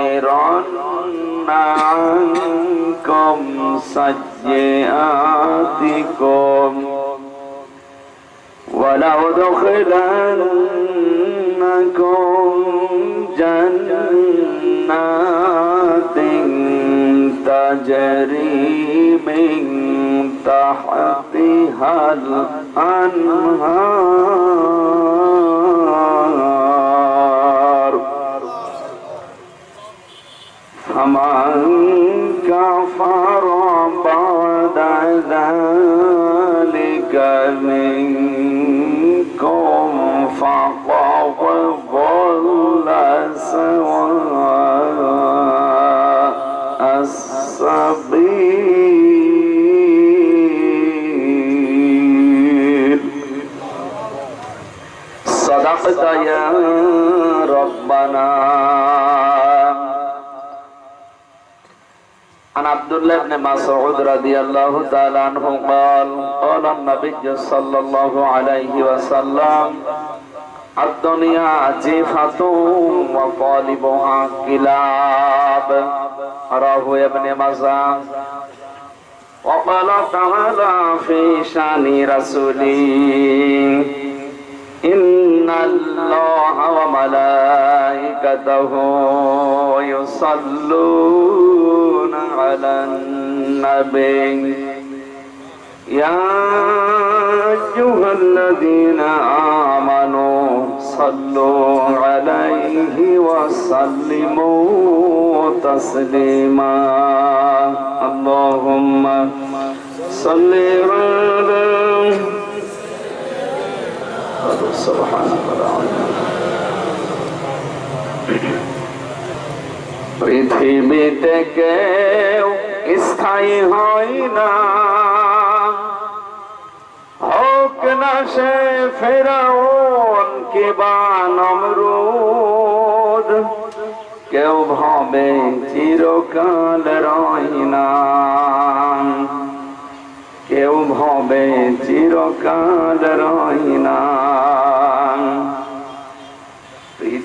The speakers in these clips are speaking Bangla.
لأكفرن عنكم سيئاتكم ولأدخلنكم جنات تجري من تحتها الأنهار فمن كفر بعد ذلك منكم فقد ضل سواء. عن عبد الله بن مسعود رضي الله تعالى عنه قال قال النبي صلى الله عليه وسلم الدنيا جيفة وقالبها كلاب رواه ابن مزاح وقال تعالى في شان رسوله إن الله وملائكته يصلون على النبي يا أيها الذين آمنوا صلوا عليه وسلموا تسليما. اللهم صل على سبحانك পৃথিবীতে কেউ স্থায়ী হয় না হোক না সে ফেরাউন কিবা নমরুদ কেউ ভাবে চিরকাল রয় না কেউ ভাবে চিরকাল রয় না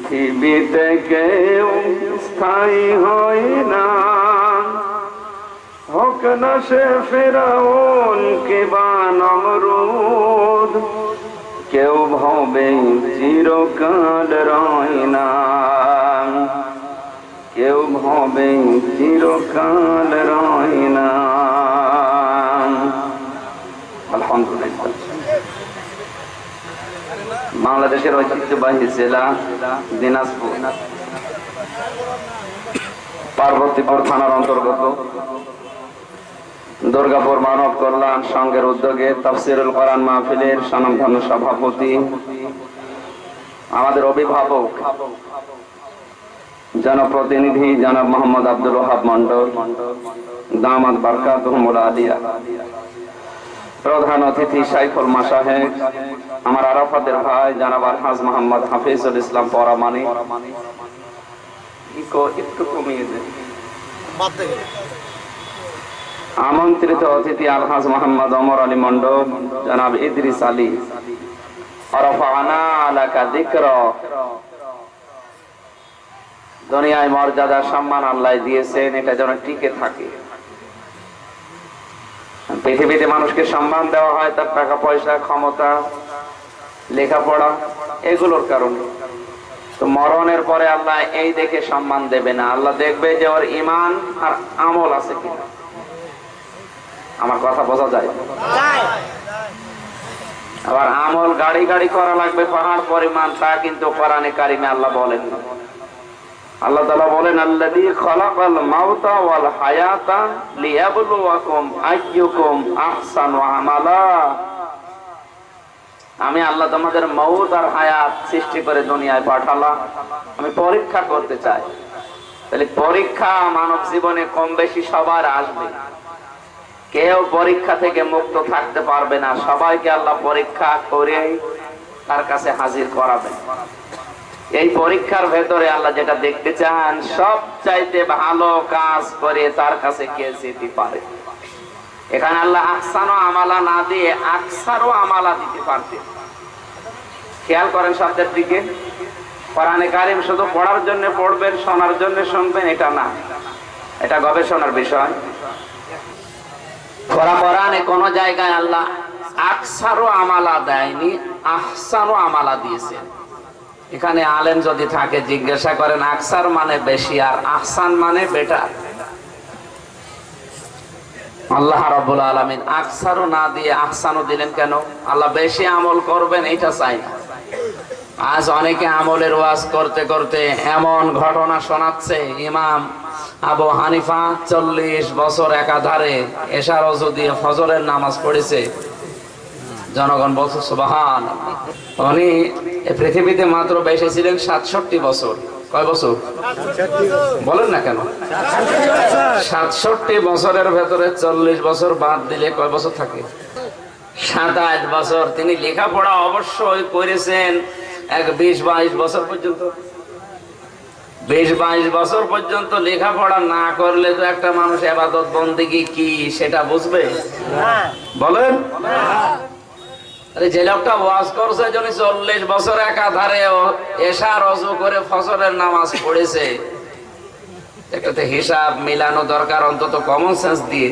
পৃথিবীতে কেউ স্থায়ী হয় না। হোক না সে ফেরাউন কিবা নমরুদ, কেউ ভাবে চিরকাল রয় না। কেউ ভাবে চিরকাল রয় না। আলহামদুলিল্লাহ। বাংলাদেশের ঐতিহ্যবাহী জেলা দিনাজপুর। পার্বতীপুর থানার অন্তর্গত। দুর্গাপুর মানব কল্যাণ সংঘের উদ্যোগে তফসিরুল কোরআন মাহফিলের স্বনামধন্য সভাপতি, আমাদের অভিভাবক, জনপ্রতিনিধি জনাব মোহাম্মদ আব্দুল ওহাব মন্ডল দামাদ বারকাত আলিয়া। প্রধান অতিথি সাইফুল মাসাহেব আমার আরাফাতের ভাই জানাব আলহাজ মোহাম্মদ হাফিজুল ইসলাম পরামানি। একটু কমিয়ে আমন্ত্রিত অতিথি আলহাজ মোহাম্মদ অমর আলী মন্ডল জনাব ইদ্রিস আলী। দুনিয়ায় মর্যাদা সম্মান আল্লাহ দিয়েছেন, এটা যেন টিকে থাকে। পৃথিবীতে মানুষকে সম্মান দেওয়া হয়, তার টাকা পয়সা, ক্ষমতা, লেখাপড়া, এগুলোর কারণে। তো মরণের পরে আল্লাহ এই দেখে সম্মান দেবে না। আল্লাহ দেখবে যে ওর ইমান আর আমল আছে কিনা। আমার কথা বোঝা যায়? আবার আমল গাড়ি গাড়ি করা লাগবে, পাহাড় পরিমাণ, তা কিন্তু কোরআনে কারিমে আল্লাহ বলেন না আল্লাহ তাআলা বলেন আমালা। আমি আল্লাহ তোমাদের মৌত আর হায়াত সৃষ্টি করে দুনিয়ায় পাঠালাম। আমি পরীক্ষা করতে চাই। তাহলে পরীক্ষা মানব জীবনে কম বেশি সবার আসবে। কেউ পরীক্ষা থেকে মুক্ত থাকতে পারবে না। সবাইকে আল্লাহ পরীক্ষা করে তার কাছে হাজির করাবেন। এই পরীক্ষার ভেতরে আল্লাহ যেটা দেখতে চান, সব চাইতে ভালো কাজ করে তার কাছে কে যেতে পারে? এখানে আল্লাহ আকসানো আমালা না দিয়ে আকসারও আমালা দিতে পারতেন। খেয়াল করেন শব্দের দিকে। কোরআনে কারিম শুধু পড়ার জন্য পড়বেন, শোনার জন্য শুনবেন, এটা না। এটা গবেষণার বিষয়। কোন জায়গায় আল্লাহ আকসারও আমালা দেয়নি, আহসানও আমালা দিয়েছেন। এখানে আলেম যদি থাকে, জিজ্ঞাসা করেন, আকসার মানে বেশি আর আহসান মানে বেটার। আল্লাহ রাব্বুল আলামিন আকসারও না দিয়ে আহসানও দিলেন কেন? আল্লাহ বেশি আমল করবেন, এটা চাই না। আজ অনেকে আমলের ওয়াজ করতে করতে এমন ঘটনা শোনাচ্ছে, ইমাম আবু হানিফা চল্লিশ বছর একাধারে এশার দিয়ে ফজরের নামাজ পড়েছে। জনগণ বলছে সুবাহান উনি পৃথিবীতে মাত্র বেঁচে ছিলেন সাতষট্টি বছর। কয় বছর? বলেন না কেন? সাতষট্টি বছরের ভেতরে চল্লিশ বছর বাদ দিলে কয় বছর থাকে? সাতাশ বছর। তিনি লেখাপড়া অবশ্যই করেছেন এক বিশ বাইশ বছর পর্যন্ত। বিশ বাইশ বছর পর্যন্ত লেখাপড়া না করলে তো একটা মানুষ এবাদত বন্দিগি কি, সেটা বুঝবে? বলেন? আরে যে লোকটা ওয়াজ করছে যিনি চল্লিশ বছর একাধারে এশা রজু করে ফসলের নামাজ পড়েছে। একটাতে হিসাব মিলানো দরকার, অন্তত কমন সেন্স দিয়ে।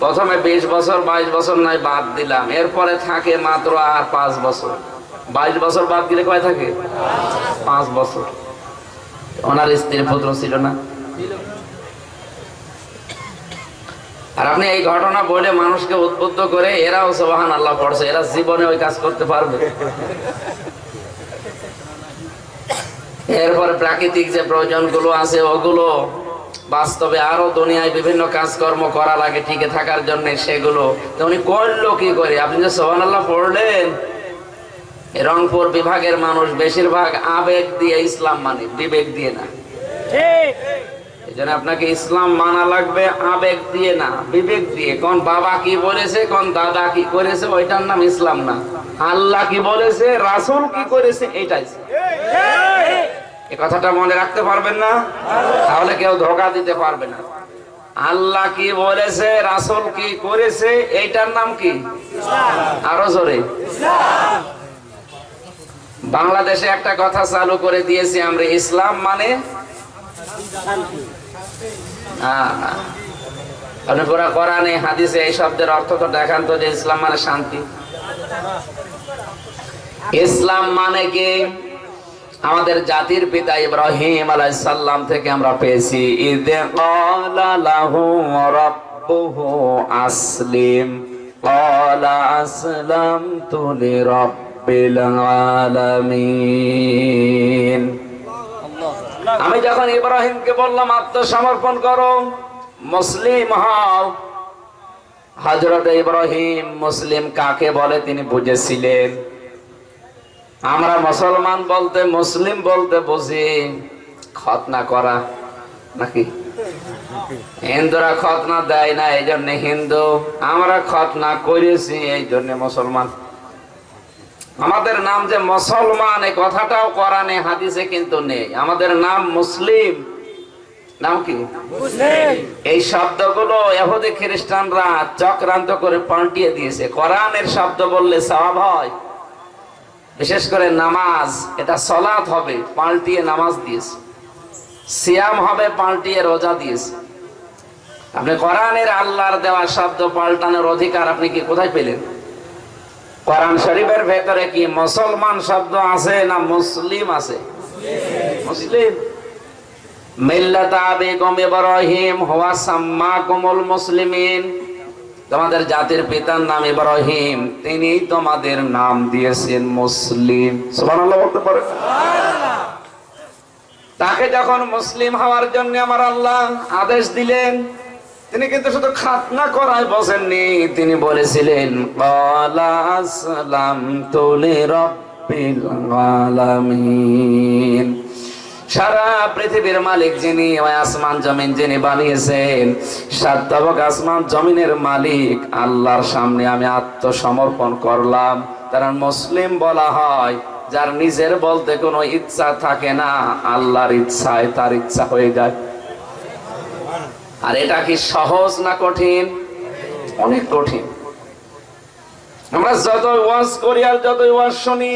প্রথমে বিশ বছর, বাইশ বছর নাই, বাদ দিলাম। এরপরে থাকে মাত্র আর পাঁচ বছর। বাইশ বছর বাদ দিলে কয় থাকে? পাঁচ বছর। ওনার স্ত্রীর পুত্র ছিল না। আর আপনি এই ঘটনা বলে মানুষকে উদ্বুদ্ধ করে এরাও সোবাহান আল্লাহ পড়ছে, এরা জীবনে ওই কাজ করতে পারবে। এরপরে প্রাকৃতিক যে প্রয়োজনগুলো আছে, ওগুলো বাস্তবে আরও দুনিয়ায় বিভিন্ন কাজকর্ম করা লাগে, টিকে থাকার জন্য সেগুলো। উনি করল কি করে? আপনি যে সোহান আল্লাহ পড়লেন রংপুর বিভাগের মানুষ বেশিরভাগ আবেগ দিয়ে ইসলাম মানে বিবেক দিয়ে না। এই জন্য আপনাকে ইসলাম মানা লাগবে, আবেগ দিয়ে না, বিবেক দিয়ে। কোন বাবা কি বলেছে, কোন দাদা কি করেছে, ওইটার নাম ইসলাম না। আল্লাহ কি বলেছে, রাসূল কি করেছে, এটাই। এই কথাটা মনে রাখতে পারবেন না? তাহলে কেউ ধোকা দিতে পারবে না। আল্লাহ কি বলেছে, রাসুল কি করেছে, এইটার নাম কি? আরও জোরে। বাংলাদেশে একটা কথা চালু করে দিয়েছি আমরা, ইসলাম মানে। কোরআনে, হাদিসে এই শব্দের অর্থ তো দেখান তো যে ইসলাম মানে শান্তি। ইসলাম মানে কি? আমাদের জাতির পিতা ইব্রাহিম আলাইহিস সালাম থেকে আমরা পেয়েছি। রাব্বুহু আসলিম। আমি যখন ইব্রাহিমকে বললাম, আত্মসমর্পণ করো। মুসলিম হও। হজরত ইব্রাহিম মুসলিম কাকে বলে তিনি বুঝেছিলেন। আমরা মুসলমান বলতে, মুসলিম বলতে বুঝি খতনা করা নাকি? হিন্দুরা খতনা দেয় না এই জন্য হিন্দু। আমরা খতনা করেছি এই জন্য মুসলমান। আমাদের নাম যে মুসলমান এই কথাটাও কোরআনে হাদিসে কিন্তু নেই। আমাদের নাম মুসলিম। নাম কি? এই শব্দগুলো এহুদি খ্রিস্টানরা চক্রান্ত করে পাল্টিয়ে দিয়েছে। কোরআনের শব্দ বললে সওয়াব হয়। বিশেষ করে নামাজ এটা সলাৎ হবে পাল্টিয়ে নামাজ দিয়েছে। সিয়াম হবে পাল্টিয়ে রোজা দিয়েছে। আপনি কোরআনের আল্লাহর দেওয়া শব্দ পাল্টানোর অধিকার আপনি কি কোথায় পেলেন? কোরআন শরীফের ভেতরে কি মুসলমান শব্দ আছে না মুসলিম আছে? মুসলিম। মিল্লাত আবিকুম ইব্রাহিম, হুয়া সাম্মাকুমুল মুসলিমিন। তোমাদের জাতির পিতার নাম ইব্রাহিম তিনি তোমাদের নাম দিয়েছেন মুসলিম। সুবহানাল্লাহ বলতে পারে। তাকে যখন মুসলিম হওয়ার জন্য আমার আল্লাহ আদেশ দিলেন তিনি কিন্তু শুধু খাতনা করায় বসেননি। তিনি বলেছিলেন সারা পৃথিবীর মালিক যিনি আসমান জমিন যিনি বানিয়েছেন সাতবক আসমান জমিনের মালিক, আল্লাহর সামনে আমি আত্মসমর্পণ করলাম। তারা মুসলিম বলা হয়, যার নিজের বলতে কোনো ইচ্ছা থাকে না, আল্লাহর ইচ্ছায় তার ইচ্ছা হয়ে যায়। আর এটা কি সহজ না কঠিন? অনেক কঠিন। আমরা যত ওয়াজ করি আর যত ওয়াজ শুনি,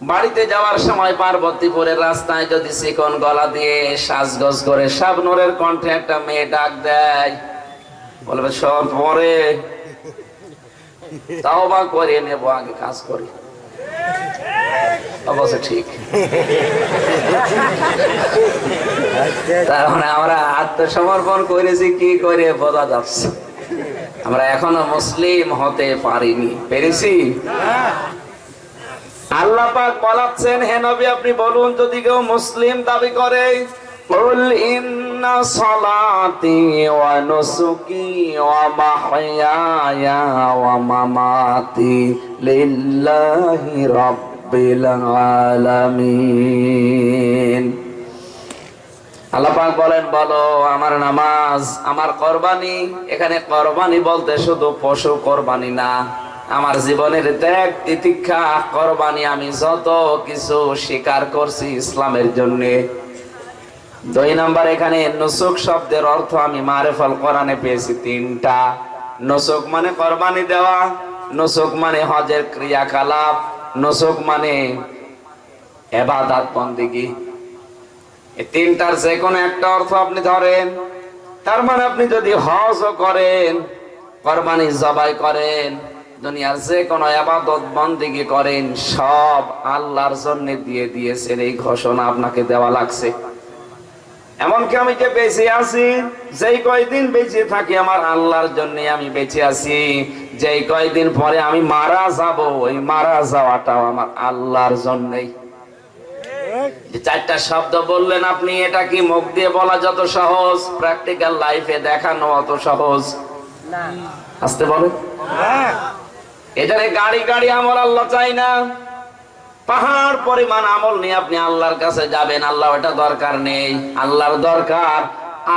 বাড়িতে যাওয়ার সময় পার্বতীপুরের রাস্তায় যদি চিকন গলা দিয়ে সাজগজ করে শাবনুরের কণ্ঠে একটা মেয়ে ডাক দেয়, বলবে, সব পরে। তাও বা করে নেব, আগে কাজ করি। অবশ্য ঠিক। তার মানে আমরা আত্মসমর্পণ করেছি, কি করে বোঝা যাচ্ছে? আমরা এখনও মুসলিম হতে পারিনি। পেরেছি? আল্লাহ পাক বলাচ্ছেন, হে আপনি বলুন, যদি কেউ মুসলিম দাবি করে قل إن صلاتي ونسكي ومحياي ومماتي لله رب العالمين আল্লাহ পাক বলেন বলো আমার নামাজ আমার কোরবানি এখানে কোরবানি বলতে শুধু পশু কোরবানি না আমার জীবনের ত্যাগ তিতিক্ষা কোরবানি আমি যত কিছু স্বীকার করছি ইসলামের জন্য দুই নাম্বার এখানে নুসুক শব্দের অর্থ আমি মারেফল কোরআনে পেয়েছি তিনটা। নুসুক মানে কোরবানি দেওয়া, নুসুক মানে হজের ক্রিয়াকলাপ, নুসুক মানে এবাদাত বন্দিগি। এই তিনটার যে কোনো একটা অর্থ আপনি ধরেন। তার মানে আপনি যদি হজও করেন, কোরবানি জবাই করেন, দুনিয়ার যে কোনো আবাদত বন্দিগি করেন, সব আল্লাহর জন্য দিয়ে দিয়েছেন, এই ঘোষণা আপনাকে দেওয়া লাগছে। এমনকি আমি যে বেঁচে আছি যেই কয়দিন বেঁচে থাকি আমার আল্লাহর জন্য আমি বেঁচে আছি যেই কয়দিন পরে আমি মারা যাব ওই মারা যাওয়াটাও আমার আল্লাহর জন্যই। চারটা শব্দ বললেন আপনি এটা কি মুখ দিয়ে বলা যত সহজ? প্র্যাকটিক্যাল লাইফে দেখানো অত সহজ? আসতে বলে এখানে গাড়ি গাড়ি আমার আল্লাহ চাই না। পাহাড় পরিমাণ আমল নিয়ে আপনি আল্লাহর কাছে যাবেন, আল্লাহ এটা দরকার নেই। আল্লাহর দরকার,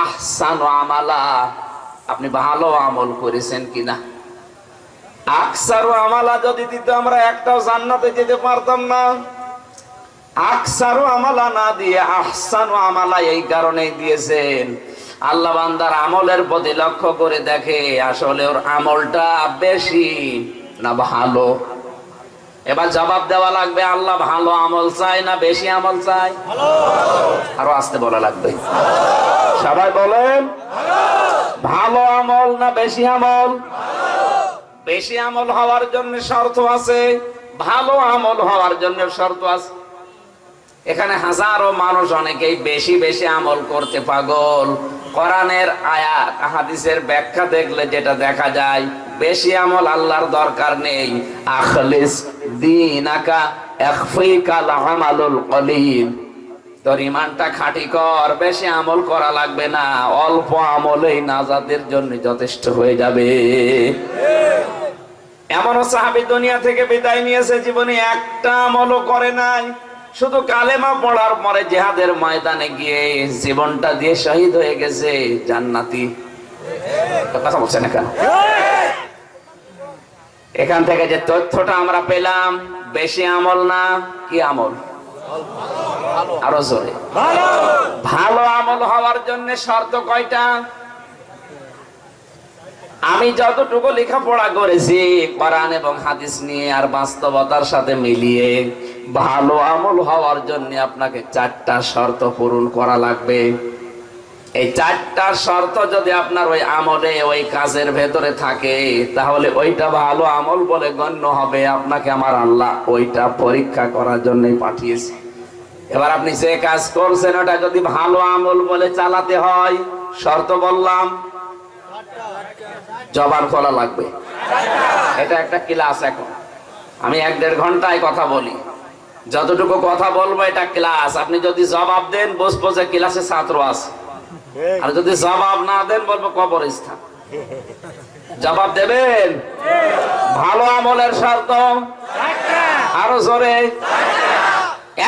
আহসান আমালা। আপনি ভালো আমল করেছেন কিনা? আকসার আমালা যদি দিত, আমরা একটাও জান্নাতে যেতে পারতাম না। আকসার আমালা না দিয়ে আহসান আমালা এই কারণেই দিয়েছেন। আল্লাহ বান্দার আমলের প্রতি লক্ষ্য করে দেখে আসলে ওর আমলটা বেশি না ভালো। এবার জবাব দেওয়া লাগবে, আল্লাহ ভালো আমল চাই না বেশি আমল চাই আরও আসতে বলা লাগবে। সবাই বলেন, ভালো আমল না বেশি আমল? বেশি আমল হওয়ার জন্য শর্ত আছে, ভালো আমল হওয়ার জন্য শর্ত আছে। এখানে হাজারো মানুষ অনেকেই বেশি বেশি আমল করতে পাগল। কোরআনের আয়াত, হাদিসের ব্যাখ্যা দেখলে যেটা দেখা যায় বেশি আমল আল্লাহর দরকার নেই। আখলিস দিনাকা ইখফিকাল আমালুল কলিল। তোর ইমানটা খাঁটি কর, বেশি আমল করা লাগবে না। অল্প আমলেই নাজাতের জন্য যথেষ্ট হয়ে যাবে। এমনও সাহাবি দুনিয়া থেকে বিদায় নিয়েছে, জীবনে একটা আমলও করে নাই। শুধু কালেমা পড়ার পরে জেহাদের ময়দানে গিয়ে জীবনটা দিয়ে শহীদ হয়ে গেছে, জান্নাতি। কথা বলছেন এখানে এখান থেকে যে তথ্যটা আমরা পেলাম বেশি আমল না কি আমল? আরও জোরে। ভালো আমল। হওয়ার জন্য শর্ত কয়টা? আমি যতটুকু লেখাপড়া করেছি কোরআন এবং হাদিস নিয়ে আর বাস্তবতার সাথে মিলিয়ে ভালো আমল হওয়ার জন্য আপনাকে চারটা শর্ত পূরণ করা লাগবে। এই চারটা শর্ত যদি আপনার ওই আমলে, ওই কাজের ভেতরে থাকে, তাহলে ওইটা ভালো আমল বলে গণ্য হবে আপনাকে আমার আল্লাহ ওইটা পরীক্ষা করার জন্যই পাঠিয়েছে। এবার আপনি যে কাজ করছেন, ওটা যদি ভালো আমল বলে চালাতে হয়, শর্ত বললাম, জবান খোলা লাগবে। এটা একটা ক্লাস এখন। আমি এক দেড় ঘন্টায় কথা বলি। যতটুকু কথা বলব, এটা ক্লাস। আপনি যদি জবাব দেন বসবো যে ক্লাসে ছাত্র আছে। আর যদি জবাব না দেন, বলব কবরস্থান। জবাব দেবেন? ভালো আমলের শর্ত আরও জোরে।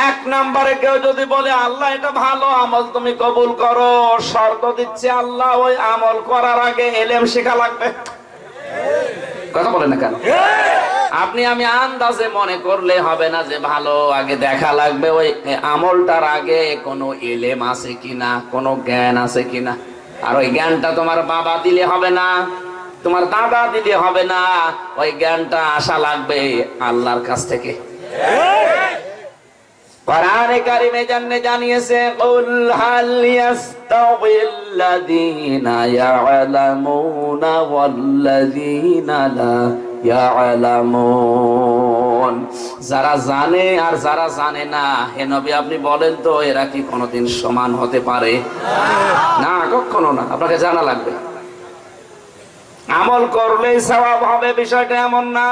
এক নম্বরে কেউ যদি বলে, আল্লাহ, এটা ভালো আমল, তুমি কবুল করো। শর্ত দিচ্ছে, আল্লাহ, ওই আমল করার আগে এলেম শেখা লাগবে। কথা বলেন না কেন? আপনি আমি আন্দাজে মনে করলে হবে না যে ভালো, আগে দেখা লাগবে ওই আমলটার আগে কোনো এলেম আছে কিনা, কোনো জ্ঞান আছে কিনা। আর ওই জ্ঞানটা তোমার বাবা দিলে হবে না, তোমার দাদা দিলে হবে না, ওই জ্ঞানটা আশা লাগবে আল্লাহর কাছ থেকে। যারা জানে আর যারা জানে না, হে নবী আপনি বলেন তো, এরা কি কোনোদিন সমান হতে পারে? না, কখনো না, আপনাকে জানা লাগবে। আমল করলেই সওয়াব হবে, বিষয়টা এমন না।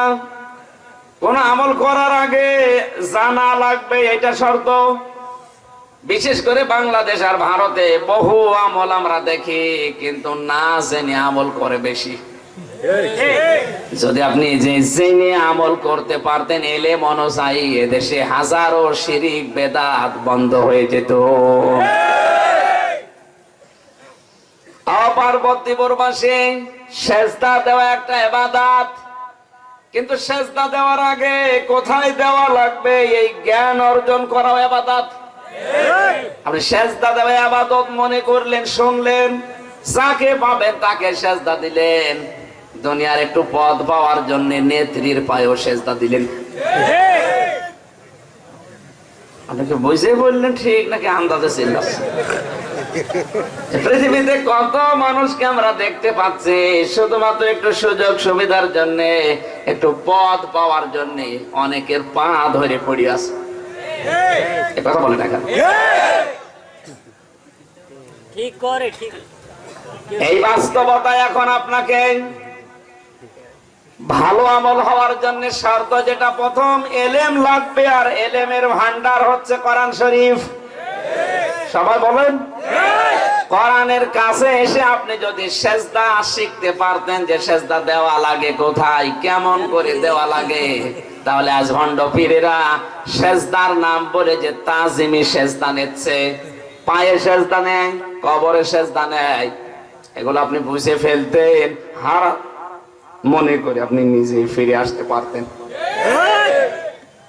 কোন আমল করার আগে জানা লাগবে এটা শর্ত। বিশেষ করে বাংলাদেশ আর ভারতে বহু আমল আমরা দেখি, কিন্তু না জেনে আমল করে বেশি। যদি আপনি যে জেনে আমল করতে পারতেন এলে মনসাই এদেশে হাজারো শিরিক, বেদাত বন্ধ হয়ে যেত। অপার্বতী বরবাসে সেজদা দেওয়া একটা এবাদাত। কিন্তু সেজদা দেওয়ার আগে কোথায় দেওয়া লাগবে? এই জ্ঞান অর্জন করা আবাদত। আপনি সেজদা দেওয়া আবাদত মনে করলেন, শুনলেন? যাকে পাবেন তাকে সেজদা দিলেন। দুনিয়ার একটু পদ পাওয়ার জন্য নেত্রীর পায়েও সেজদা দিলেন। আপনাকে বুঝে বললেন ঠিক নাকি আন্দাজে ছিল পৃথিবীতে কত মানুষকে আমরা দেখতে পাচ্ছি? শুধুমাত্র একটু সুযোগ সুবিধার জন্য একটু পদ পাওয়ার জন্য অনেকের পা ধরে পড়ি আছে। কথা বলে না ঠিক করে ঠিক। এই বাস্তবতা এখন আপনাকে ভালো আমল হওয়ার জন্য শর্ত যেটা প্রথম এলেম লাগবে আর এলেমের ভান্ডার হচ্ছে কোরআন শরীফ। সবাই বলেন? কোরআনের কাছে এসে আপনি যদি সেজদা শিখতে পারতেন যে সেজদা দেওয়া লাগে কোথায়, কেমন করে দেওয়া লাগে? তাহলে আজ ভণ্ড পীরেরা সেজদার নাম বলে যে তাজিমি সেজদা নিচ্ছে। পায়ে সেজদা নেয়, কবরে সেজদা নেয়। এগুলো আপনি বুঝে ফেলতেন, হার মনে করে আপনি নিজে ফিরে আসতে পারতেন।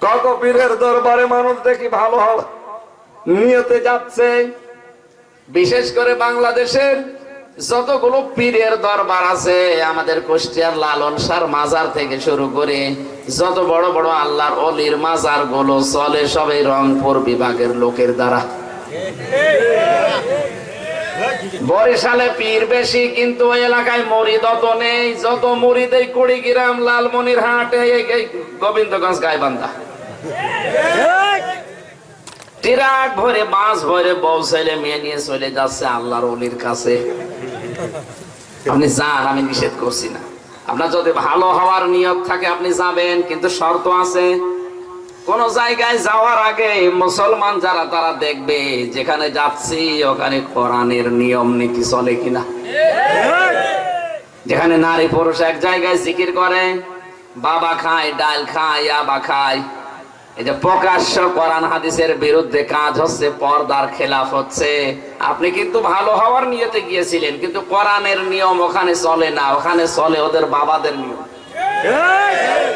কত পীরের দরবারে মানুষ দেখি ভালো হবে নিয়তে যাচ্ছে। বিশেষ করে বাংলাদেশের যতগুলো পীরের দরবার আছে, আমাদের কুষ্টিয়ার লালন সার মাজার থেকে শুরু করে যত বড় বড় আল্লাহর অলির মাজারগুলো চলে সবে রংপুর বিভাগের লোকের দ্বারা। বরিশালে পীর বেশি, কিন্তু ওই এলাকায় মরিদ অত নেই। যত মরিদ এই কুড়িগ্রাম লালমনির হাটে গোবিন্দগঞ্জ গাইবান্ধা। ট্রাক ভরে বাস ভরে বউ ছেলে মেয়ে নিয়ে চলে যাচ্ছে আল্লাহর অলির কাছে। আপনি যান, আমি নিষেধ করছি না। আপনার যদি ভালো হওয়ার নিয়ত থাকে, আপনি যাবেন, কিন্তু শর্ত আছে। কোন জায়গায় যাওয়ার আগে মুসলমান যারা, তারা দেখবে যেখানে যাচ্ছি, ওখানে কোরআনের নিয়ম নীতি চলে কিনা। যেখানে নারী পুরুষ এক জায়গায় জিকির করে, বাবা খায়, ডাল খায়, আবা খায়। এই যে প্রকাশ্য কোরআন হাদিসের বিরুদ্ধে কাজ হচ্ছে, পর্দার খেলাফ হচ্ছে। আপনি কিন্তু ভালো হওয়ার নিয়তে গিয়েছিলেন, কিন্তু কোরআনের নিয়ম ওখানে চলে না, ওখানে চলে ওদের বাবাদের নিয়ম।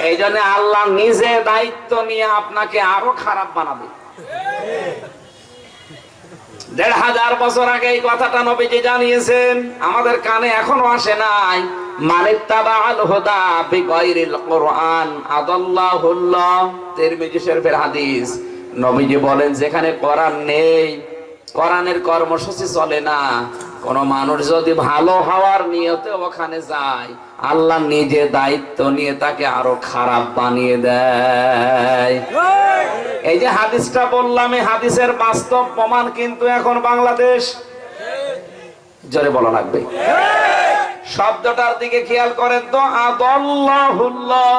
এই জন্য আল্লাহ নিজে দায়িত্ব নিয়ে আপনাকে আরও খারাপ বানাবে। দেড় হাজার বছর আগে এই কথাটা নবীজি জানিয়েছেন, আমাদের কানে এখনও আসে নাই। হাদিস। নবীজি বলেন, যেখানে কোরআন নেই, কোরআনের কর্মসূচি চলে না। কোন মানুষ যদি ভালো হওয়ার নিয়তে ওখানে যায়, আল্লাহ নিজে দায়িত্ব নিয়ে তাকে আরও খারাপ বানিয়ে দেয়। এই যে হাদিসটা বললাম, এই হাদিসের বাস্তব প্রমাণ কিন্তু এখন বাংলাদেশ। জোরে বলা লাগবে। শব্দটার দিকে খেয়াল করেন তো, আদাল্লাহুল্লাহ।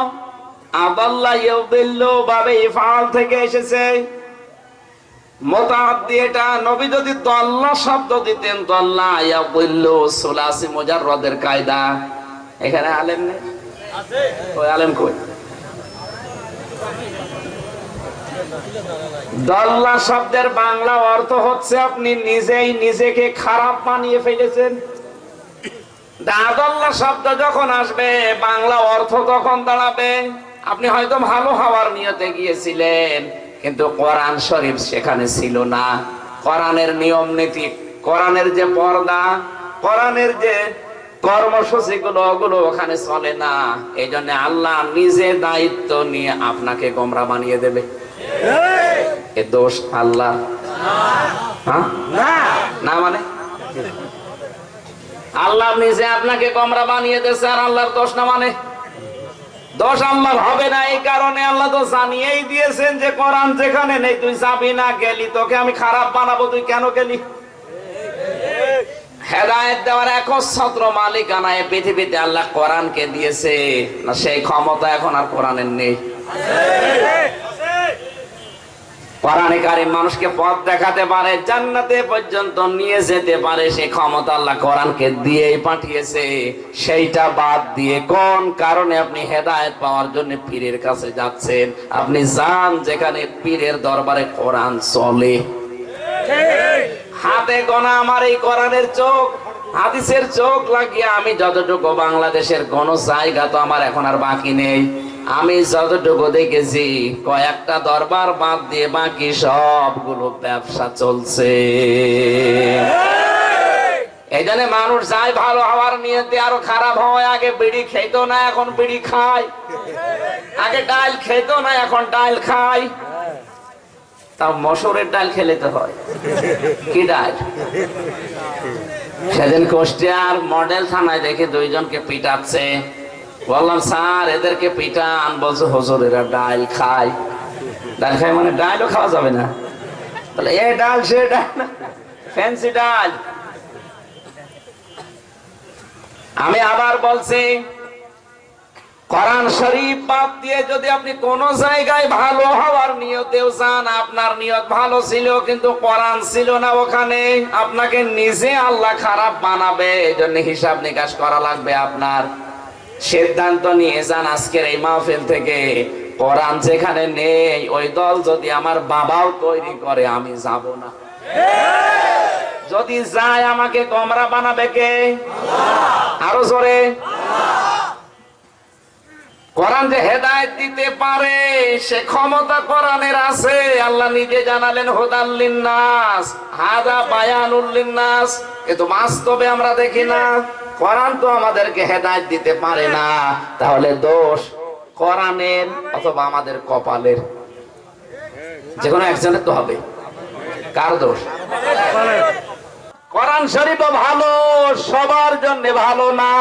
থেকে এসেছে। এটা শব্দ দিতেন কায়দা। এখানে আলেম আলেম দল্লা শব্দের বাংলা অর্থ হচ্ছে আপনি নিজেই নিজেকে খারাপ বানিয়ে ফেলেছেন। দাদল্লা শব্দ যখন আসবে বাংলা অর্থ তখন দাঁড়াবে। আপনি হয়তো ভালো হওয়ার নিয়তে গিয়েছিলেন কিন্তু কোরআন শরীফ সেখানে ছিল না। কোরআনের নিয়ম নীতি কোরআনের যে পর্দা কোরআনের যে কর্মসূচি গুলো ওগুলো ওখানে চলে না। এই জন্য আল্লাহ নিজে দায়িত্ব নিয়ে আপনাকে গোমরা বানিয়ে দেবে। এ দোষ আল্লাহ। হ্যাঁ? না মানে? আল্লাহ নিজে আপনাকে কমরা বানিয়ে দিয়েছে আর আল্লাহর দোষ না মানে? দোষ আল্লাহর হবে না, এই কারণে আল্লাহ তো জানিয়েই দিয়েছেন যে কোরআন যেখানে নেই, তুই যাবি না গেলি, তোকে আমি খারাপ বানাবো, তুই কেন গেলি? হেদায়ত দেওয়ার একচ্ছত্র মালিকানা এই পৃথিবীতে আল্লাহ কোরআনকে দিয়েছে, না সেই ক্ষমতা এখন আর কোরআনের নেই। কোরআনে কারিম মানুষকে পথ দেখাতে পারে, জান্নাতে পর্যন্ত নিয়ে যেতে পারে সেই ক্ষমতা আল্লাহ কোরআনকে দিয়েই পাঠিয়েছে। সেইটা বাদ দিয়ে কোন কারণে আপনি হেদায়েত পাওয়ার জন্য পীরের কাছে যাচ্ছেন? আপনি যান যেখানে পীরের দরবারে কোরআন চলে। হাতে গোনা আমার এই কোরআনের চোখ, হাদিসের চোখ লাগিয়ে আমি যতটুকু বাংলাদেশের কোন জায়গা তো আমার এখন আর বাকি নেই। আমি যতটুকু দেখেছি, কয়েকটা দরবার বাদ দিয়ে বাকি সবগুলো ব্যবসা চলছে। এই জন্য মানুষ যায় ভালো হওয়ার নিয়তে আরও খারাপ হয় আগে বিড়ি খেত না, এখন বিড়ি খায়। আগে ডাল খেত না, এখন ডাল খায়। তা মসুরের ডাল খেলে তো হয়। কি ডাল? সেদিন কুষ্টিয়ার মডেল থানায় দেখে দুইজনকে পিটাচ্ছে। বললাম স্যার, এদেরকে পিটান বলছে, হুজুর, এরা ডাল খায়। ডাল খায় মানে ডালও খাওয়া যাবে না। তাহলে এ ডাল, সে ফ্যান্সি ডাল। আমি আবার বলছি, কোরআন শরীফ বাদ দিয়ে যদি আপনি কোন জায়গায় ভালো হওয়ার নিয়তেও চান আপনার নিয়ত ভালো ছিল, কিন্তু কোরআন ছিল না ওখানে, আপনাকে নিজে আল্লাহ খারাপ বানাবে এই জন্য হিসাব নিকাশ করা লাগবে আপনার। সিদ্ধান্ত নিয়ে যান আজকের এই মাহফিল থেকে। কোরআন যেখানে নেই, ওই দল যদি আমার বাবাও তৈরি করে, আমি যাব না। যদি যায় আমাকে কমরা বানাবে কে? আরও জোরে। কোরআন যে হেদায়েত দিতে পারে, সে ক্ষমতা কোরআনের আছে। আল্লাহ নিজে জানালেন হুদাল্লিন নাস হাদা বায়ানুল্লিন নাস কিন্তু বাস্তবে আমরা দেখি না, কোরআন তো আমাদেরকে হেদায়েত দিতে পারে না। তাহলে দোষ কোরআনের অথবা আমাদের কপালের? যে কোনো একজনের তো হবে। কার দোষ? কোরআন শরীফও ভালো, সবার জন্য ভালো না।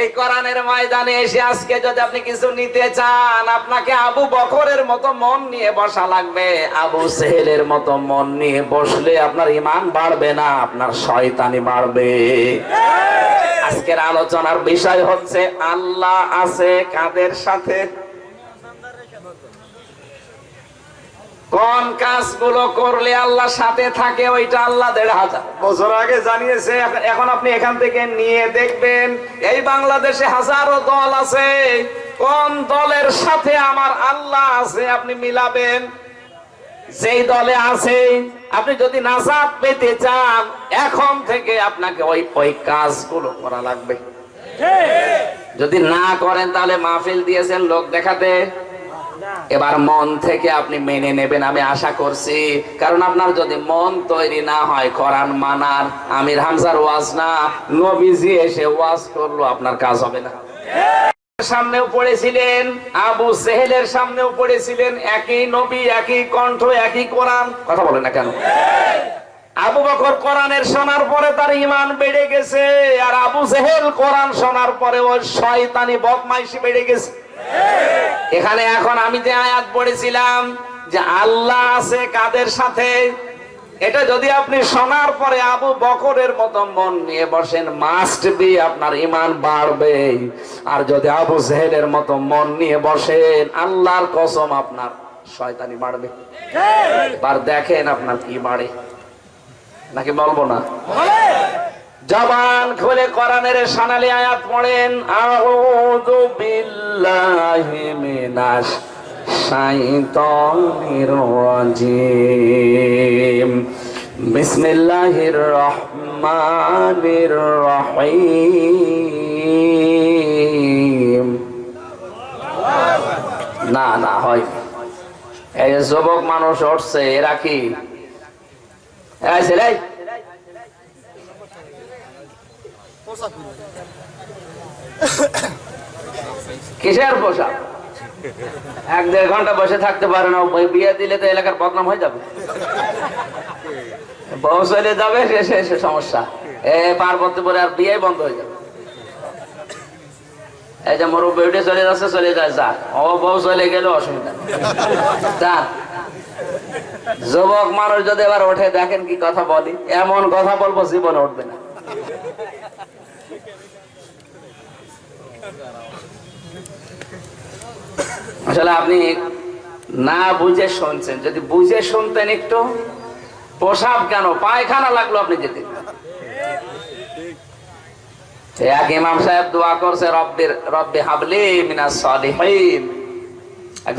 এই কোরআনের ময়দানে এসে আজকে যদি আপনি কিছু নিতে চান, আপনাকে আবু বকরের মতো মন নিয়ে বসা লাগবে। আবু সেহেলের মতো মন নিয়ে বসলে আপনার ইমান বাড়বে না, আপনার শয়তানি বাড়বে। আজকের আলোচনার বিষয় হচ্ছে, আল্লাহ আছে কাদের সাথে? কোন কাজগুলো করলে আল্লাহ সাথে থাকে ওইটা আল্লাহ দেড় হাজার। বছর আগে জানিয়েছে এখন- আপনি এখান থেকে নিয়ে দেখবেন এই বাংলাদেশে হাজারো দল আছে। কোন দলের সাথে আমার আল্লাহ আছে আপনি মিলাবেন? যেই দলে আছে আপনি যদি নাজাত পেতে চান এখন থেকে আপনাকে ওই ওই কাজগুলো করা লাগবে। যদি না করেন তাহলে মাহফিল দিয়েছেন লোক দেখাতে। এবার মন থেকে আপনি মেনে নেবেন, আমি আশা করছি। কারণ আপনার যদি মন তৈরি না হয়, কোরআন মানার, আমির হামজার ওয়াজ না, নবীজি এসে ওয়াজ করল, আপনার কাজ হবে না। সামনেও পড়েছিলেন, আবু সেহেলের সামনেও পড়েছিলেন, একই নবী, একই কণ্ঠ, একই কোরআন। কথা বলে না কেন? আবু বকর কোরআনের শোনার পরে তার ইমান বেড়ে গেছে, আর আবু জেহেল কোরআন শোনার পরে ওর শয়তানি বদমাইশি বেড়ে গেছে। এখানে এখন আমি যে আয়াত পড়েছিলাম যে আল্লাহ আছে কাদের সাথে? এটা যদি আপনি শোনার পরে আবু বকরের মতো মন নিয়ে বসেন মাস্ট বি আপনার ইমান বাড়বে। আর যদি আবু জেহেলের মতো মন নিয়ে বসেন আল্লাহর কসম আপনার শয়তানি বাড়বে। এবার দেখেন আপনার কি বাড়ে। নাকি বলব না? জবান খুলে কোরআনের সানালি আয়াত পড়েন, আউযু বিল্লাহি মিনাশ শাইতানির রাজিম। বিসমিল্লাহির রহমানির রহিম। না না, হয়। এই যুবক মানুষ উঠছে, এরা কি? এই ছেলে কিসের পোশাক? এক দেড় ঘণ্টা বসে থাকতে পারে না বিয়ে দিলে তো এলাকার বদনাম হয়ে যাবে। বউ চলে যাবে শেষে এসে সমস্যা। এ পার্বতীপুরে আর বিয়ে বন্ধ হয়ে যাবে। যুবক মানুষ যদি এবার ওঠে, দেখেন কি কথা বলি, এমন কথা বলব জীবনে উঠবে না। আসলে আপনি না বুঝে শুনছেন। যদি বুঝে শুনতেন একটু পোশাক কেন? পায়খানা লাগল আপনি যেতে।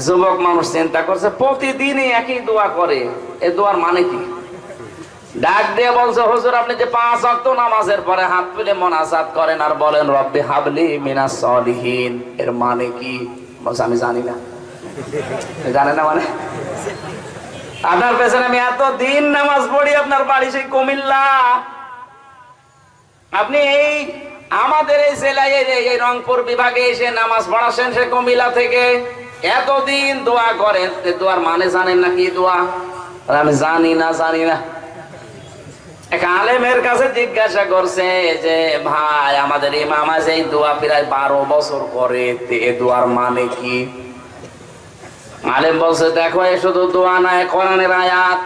যুবক মানুষ চিন্তা করছে, প্রতিদিনই একই দোয়া করে। এ দোয়ার মানে কি? ডাক দিয়ে বলছে, হুজুর, আপনি যে পাঁচ অক্ত নামাজের পরে হাত তুলে মোনাজাত করেন আর বলেন, রব্বি হাবলি মিনা সলিহীন। এর মানে কি? বলছে, আমি জানি না। জানে না মানে? আপনার পেছনে আমি এত দিন নামাজ পড়ি, আপনার বাড়ি সেই কুমিল্লা। আপনি এই আমাদের এই জেলায়, এই- রংপুর বিভাগে এসে নামাজ পড়াছেন সে কুমিল্লা থেকে, এতদিন দোয়া করেন। দোয়ার মানে জানেন না কি দোয়া? আমি জানি না জানি না। এক আলেমের কাছে জিজ্ঞাসা করছে যে, ভাই, আমাদের ইমাম এই দোয়া প্রায় বারো বছর করে এ দোয়ার মানে কি? আলেম বলছে, দেখো, এ শুধু দোয়া নয় কোরআনের আয়াত।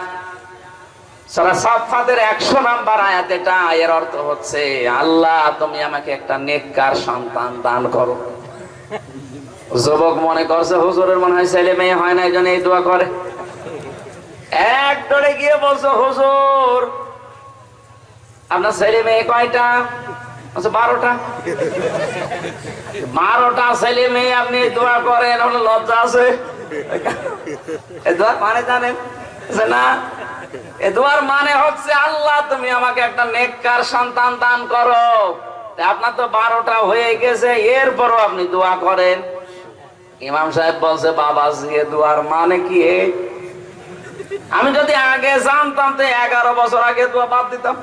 একশো নাম্বার আয়াত এটা। এর অর্থ হচ্ছে, আল্লাহ, তুমি আমাকে একটা নেককার সন্তান দান করো। যুবক মনে করছে, হুজুরের মনে হয় ছেলে মেয়ে হয় না, এই জন্য এই দোয়া করে? এক ডরে গিয়ে বলছে, হুজুর আপনার ছেলে মেয়ে কয়টা? বলছে বারোটা। বারোটা ছেলে মেয়ে, আপনি করেন আপনার লজ্জা আছে। মানে জানেন? না। এ মানে হচ্ছে আল্লাহ, তুমি আমাকে একটা সন্তান করো। আপনার তো বারোটা হয়ে গেছে, এরপরও আপনি দোয়া করেন। ইমাম সাহেব বলছে বাবা দোয়ার মানে কি? আমি যদি আগে জানতাম তো এগারো বছর আগে দোয়া বাদ দিতাম।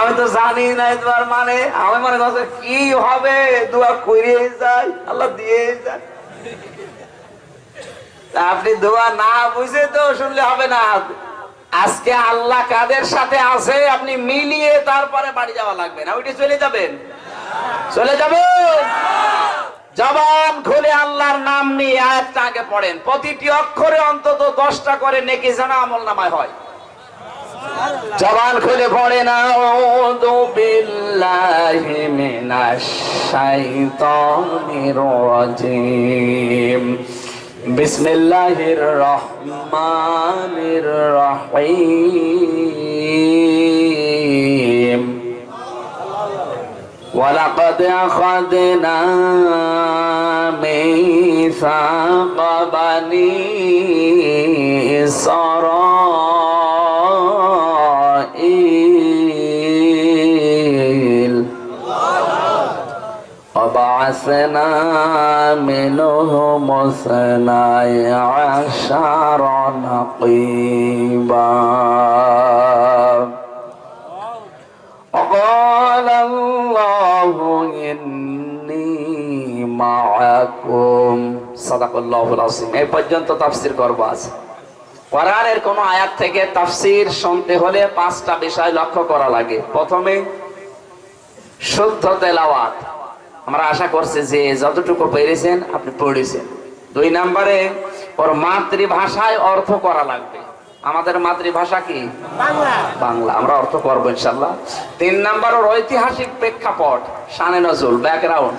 আমি তো জানি না এই দোয়ার মানে। আমি মনে করছে, কি হবে? দোয়া করে যায় আল্লাহ দিয়ে যায় আপনি দোয়া না বুঝে তো শুনলে হবে না। আজকে আল্লাহ কাদের সাথে আছে, আপনি মিলিয়ে তারপরে বাড়ি যাওয়া লাগবে না। ওইটি চলে যাবেন। চলে যাবেন? জবান খুলে আল্লাহর নাম নিয়ে আয়াতটা আগে পড়েন। প্রতিটি অক্ষরে অন্তত দশটা করে নেকি যেন আমল নামায় হয়। জবান খুলে পড়ে না ওদু বিল্লাহি মিনাশ শাইতানির রাজিম। বিসমিল্লাহির রহমানির রহিম। ولقد أخذنا ميثاق بني إسرائيل. وبعثنا منهم اثني عشر نقيبا. এই পর্যন্ত তাফসীর করব কোন আয়াত থেকে তাফসীর শুনতে হলে পাঁচটা বিষয় লক্ষ্য করা লাগে। প্রথমে, শুদ্ধ তেলাওয়াত। আমরা আশা করছি যে যতটুকু পেরেছেন, আপনি পড়েছেন। দুই নম্বরে, ওর মাতৃভাষায় অর্থ করা লাগবে। আমাদের মাতৃভাষা কি? বাংলা। আমরা অর্থ করব ইনশাল্লাহ। তিন নাম্বার ওর ঐতিহাসিক প্রেক্ষাপট শানে নজরুল ব্যাকগ্রাউন্ড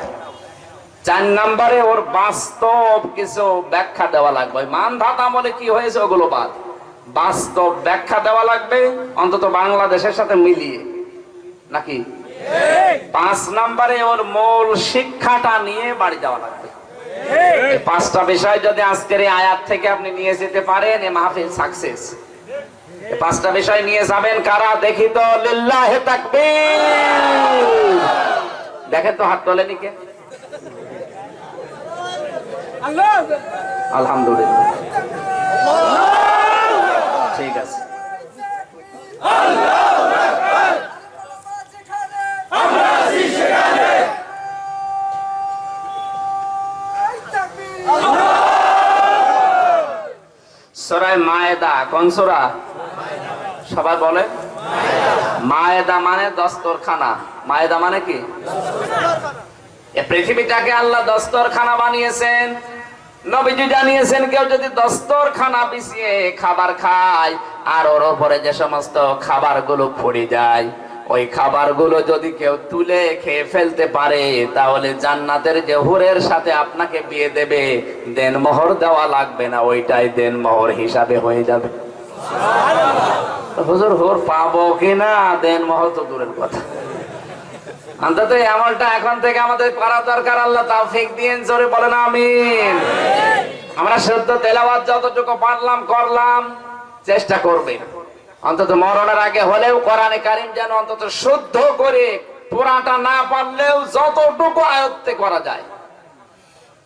চার নাম্বারে ওর বাস্তব কিছু ব্যাখ্যা দেওয়া লাগবে। মান ধাত আমলে কি হয়েছে ওগুলো বাদ। বাস্তব ব্যাখ্যা দেওয়া লাগবে অন্তত বাংলাদেশের সাথে মিলিয়ে। নাকি? পাঁচ নাম্বারে ওর মূল শিক্ষাটা নিয়ে বাড়ি যাওয়া লাগবে। পাঁচটা বিষয় যদি আজকের এই আয়াত থেকে আপনি নিয়ে যেতে পারেন, এ মাহফিল সাকসেস পাঁচটা বিষয় নিয়ে যাবেন কারা? দেখি তো দেখেন তো হাত তোলেনি কে? আলহামদুলিল্লাহ। ঠিক আছে। সরাই মায়েদা, কোন সোরা? সবাই বলে? মায়েদা মানে দস্তরখানা। মায়েদা মানে কি? পৃথিবীটাকে আল্লাহ দস্তরখানা বানিয়েছেন। নবীজি জানিয়েছেন, কেউ যদি দস্তরখানা বিছিয়ে খাবার খায়, আর ওর উপরে যে সমস্ত খাবারগুলো পড়ে যায় ওই খাবারগুলো যদি কেউ তুলে খেয়ে ফেলতে পারে, তাহলে জান্নাতের যে হুরের সাথে আপনাকে বিয়ে দেবে, দেন মোহর দেওয়া লাগবে না, ওইটাই দেন মোহর হিসাবে হয়ে যাবে। হুজুর, হুর পাবো কিনা দেন মোহর তো দূরের কথা। অন্তত এই আমলটা এখন থেকে আমাদের করা দরকার, আল্লাহ তাওফিক দিয়েন, জোরে বলেন আমিন। আমরা সত্য তেলাওয়াত যতটুকু পারলাম, করলাম, চেষ্টা করবে অন্তত মরণের আগে হলেও কোরআনে কারিম যেন অন্তত শুদ্ধ করে পুরাটা না পারলেও যতটুকু আয়ত্তে করা যায়।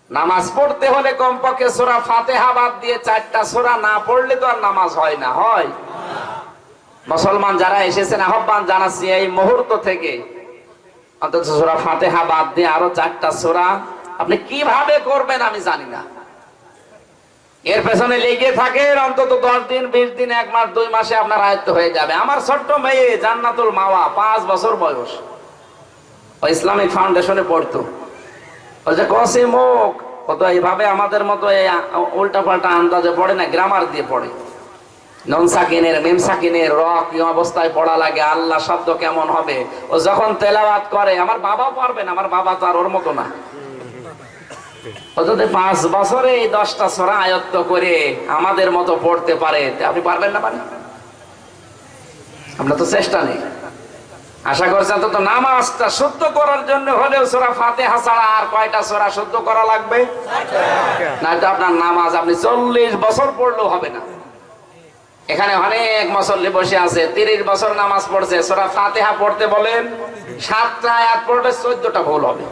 নামাজ পড়তে হলে কমপক্ষে সোরা ফাতেহা বাদ দিয়ে চারটা সোরা না পড়লে তো আর নামাজ হয় না, হয়। মুসলমান যারা এসেছেন, আহ্বান জানাচ্ছি এই মুহূর্ত থেকে, অন্তত সোরা ফাতেহা বাদ দিয়ে আরও চারটা সোরা আপনি কীভাবে করবেন আমি জানি না। এর পেছনে লেগে থাকেন অন্তত দশ দিন, বিশ দিন, এক মাস, দুই মাসে আপনার আয়ত্ত হয়ে যাবে। আমার ছোট্ট মেয়ে জান্নাতুল মাওয়া, পাঁচ বছর বয়স। ইসলামিক ফাউন্ডেশনে পড়তো। ও যে কসি মুখ, ও তো এইভাবে আমাদের মতো এই উল্টা পাল্টা আন্দাজে পড়ে না গ্রামার দিয়ে পড়ে। নন সাকিনের, মেম সাকিনের র কি অবস্থায় পড়া লাগে, আল্লাহ শব্দ কেমন হবে? ও যখন তেলাওয়াত করে, আমার বাবাও পারবে না, আমার বাবা তো আর ওর মতো না। যদি পাঁচ বছরে এই দশটা সরা আয়ত্ত করে আমাদের মতো পড়তে পারে আপনি পারবেন না পারেন আপনার তো চেষ্টা নেই। আশা করছেন তো নামাজটা শুদ্ধ করার জন্য হলেও সোরা ফাতে ছাড়া আর কয়টা সোরা শুদ্ধ করা লাগবে? না তো আপনার নামাজ আপনি চল্লিশ বছর পড়লেও হবে না। এখানে অনেক মুসল্লি বসে আছে, তিরিশ বছর নামাজ পড়ছে, সোরা ফাতেহা পড়তে বলেন, সাতটা আয়াত পড়লে চোদ্দটা ভুল হবে।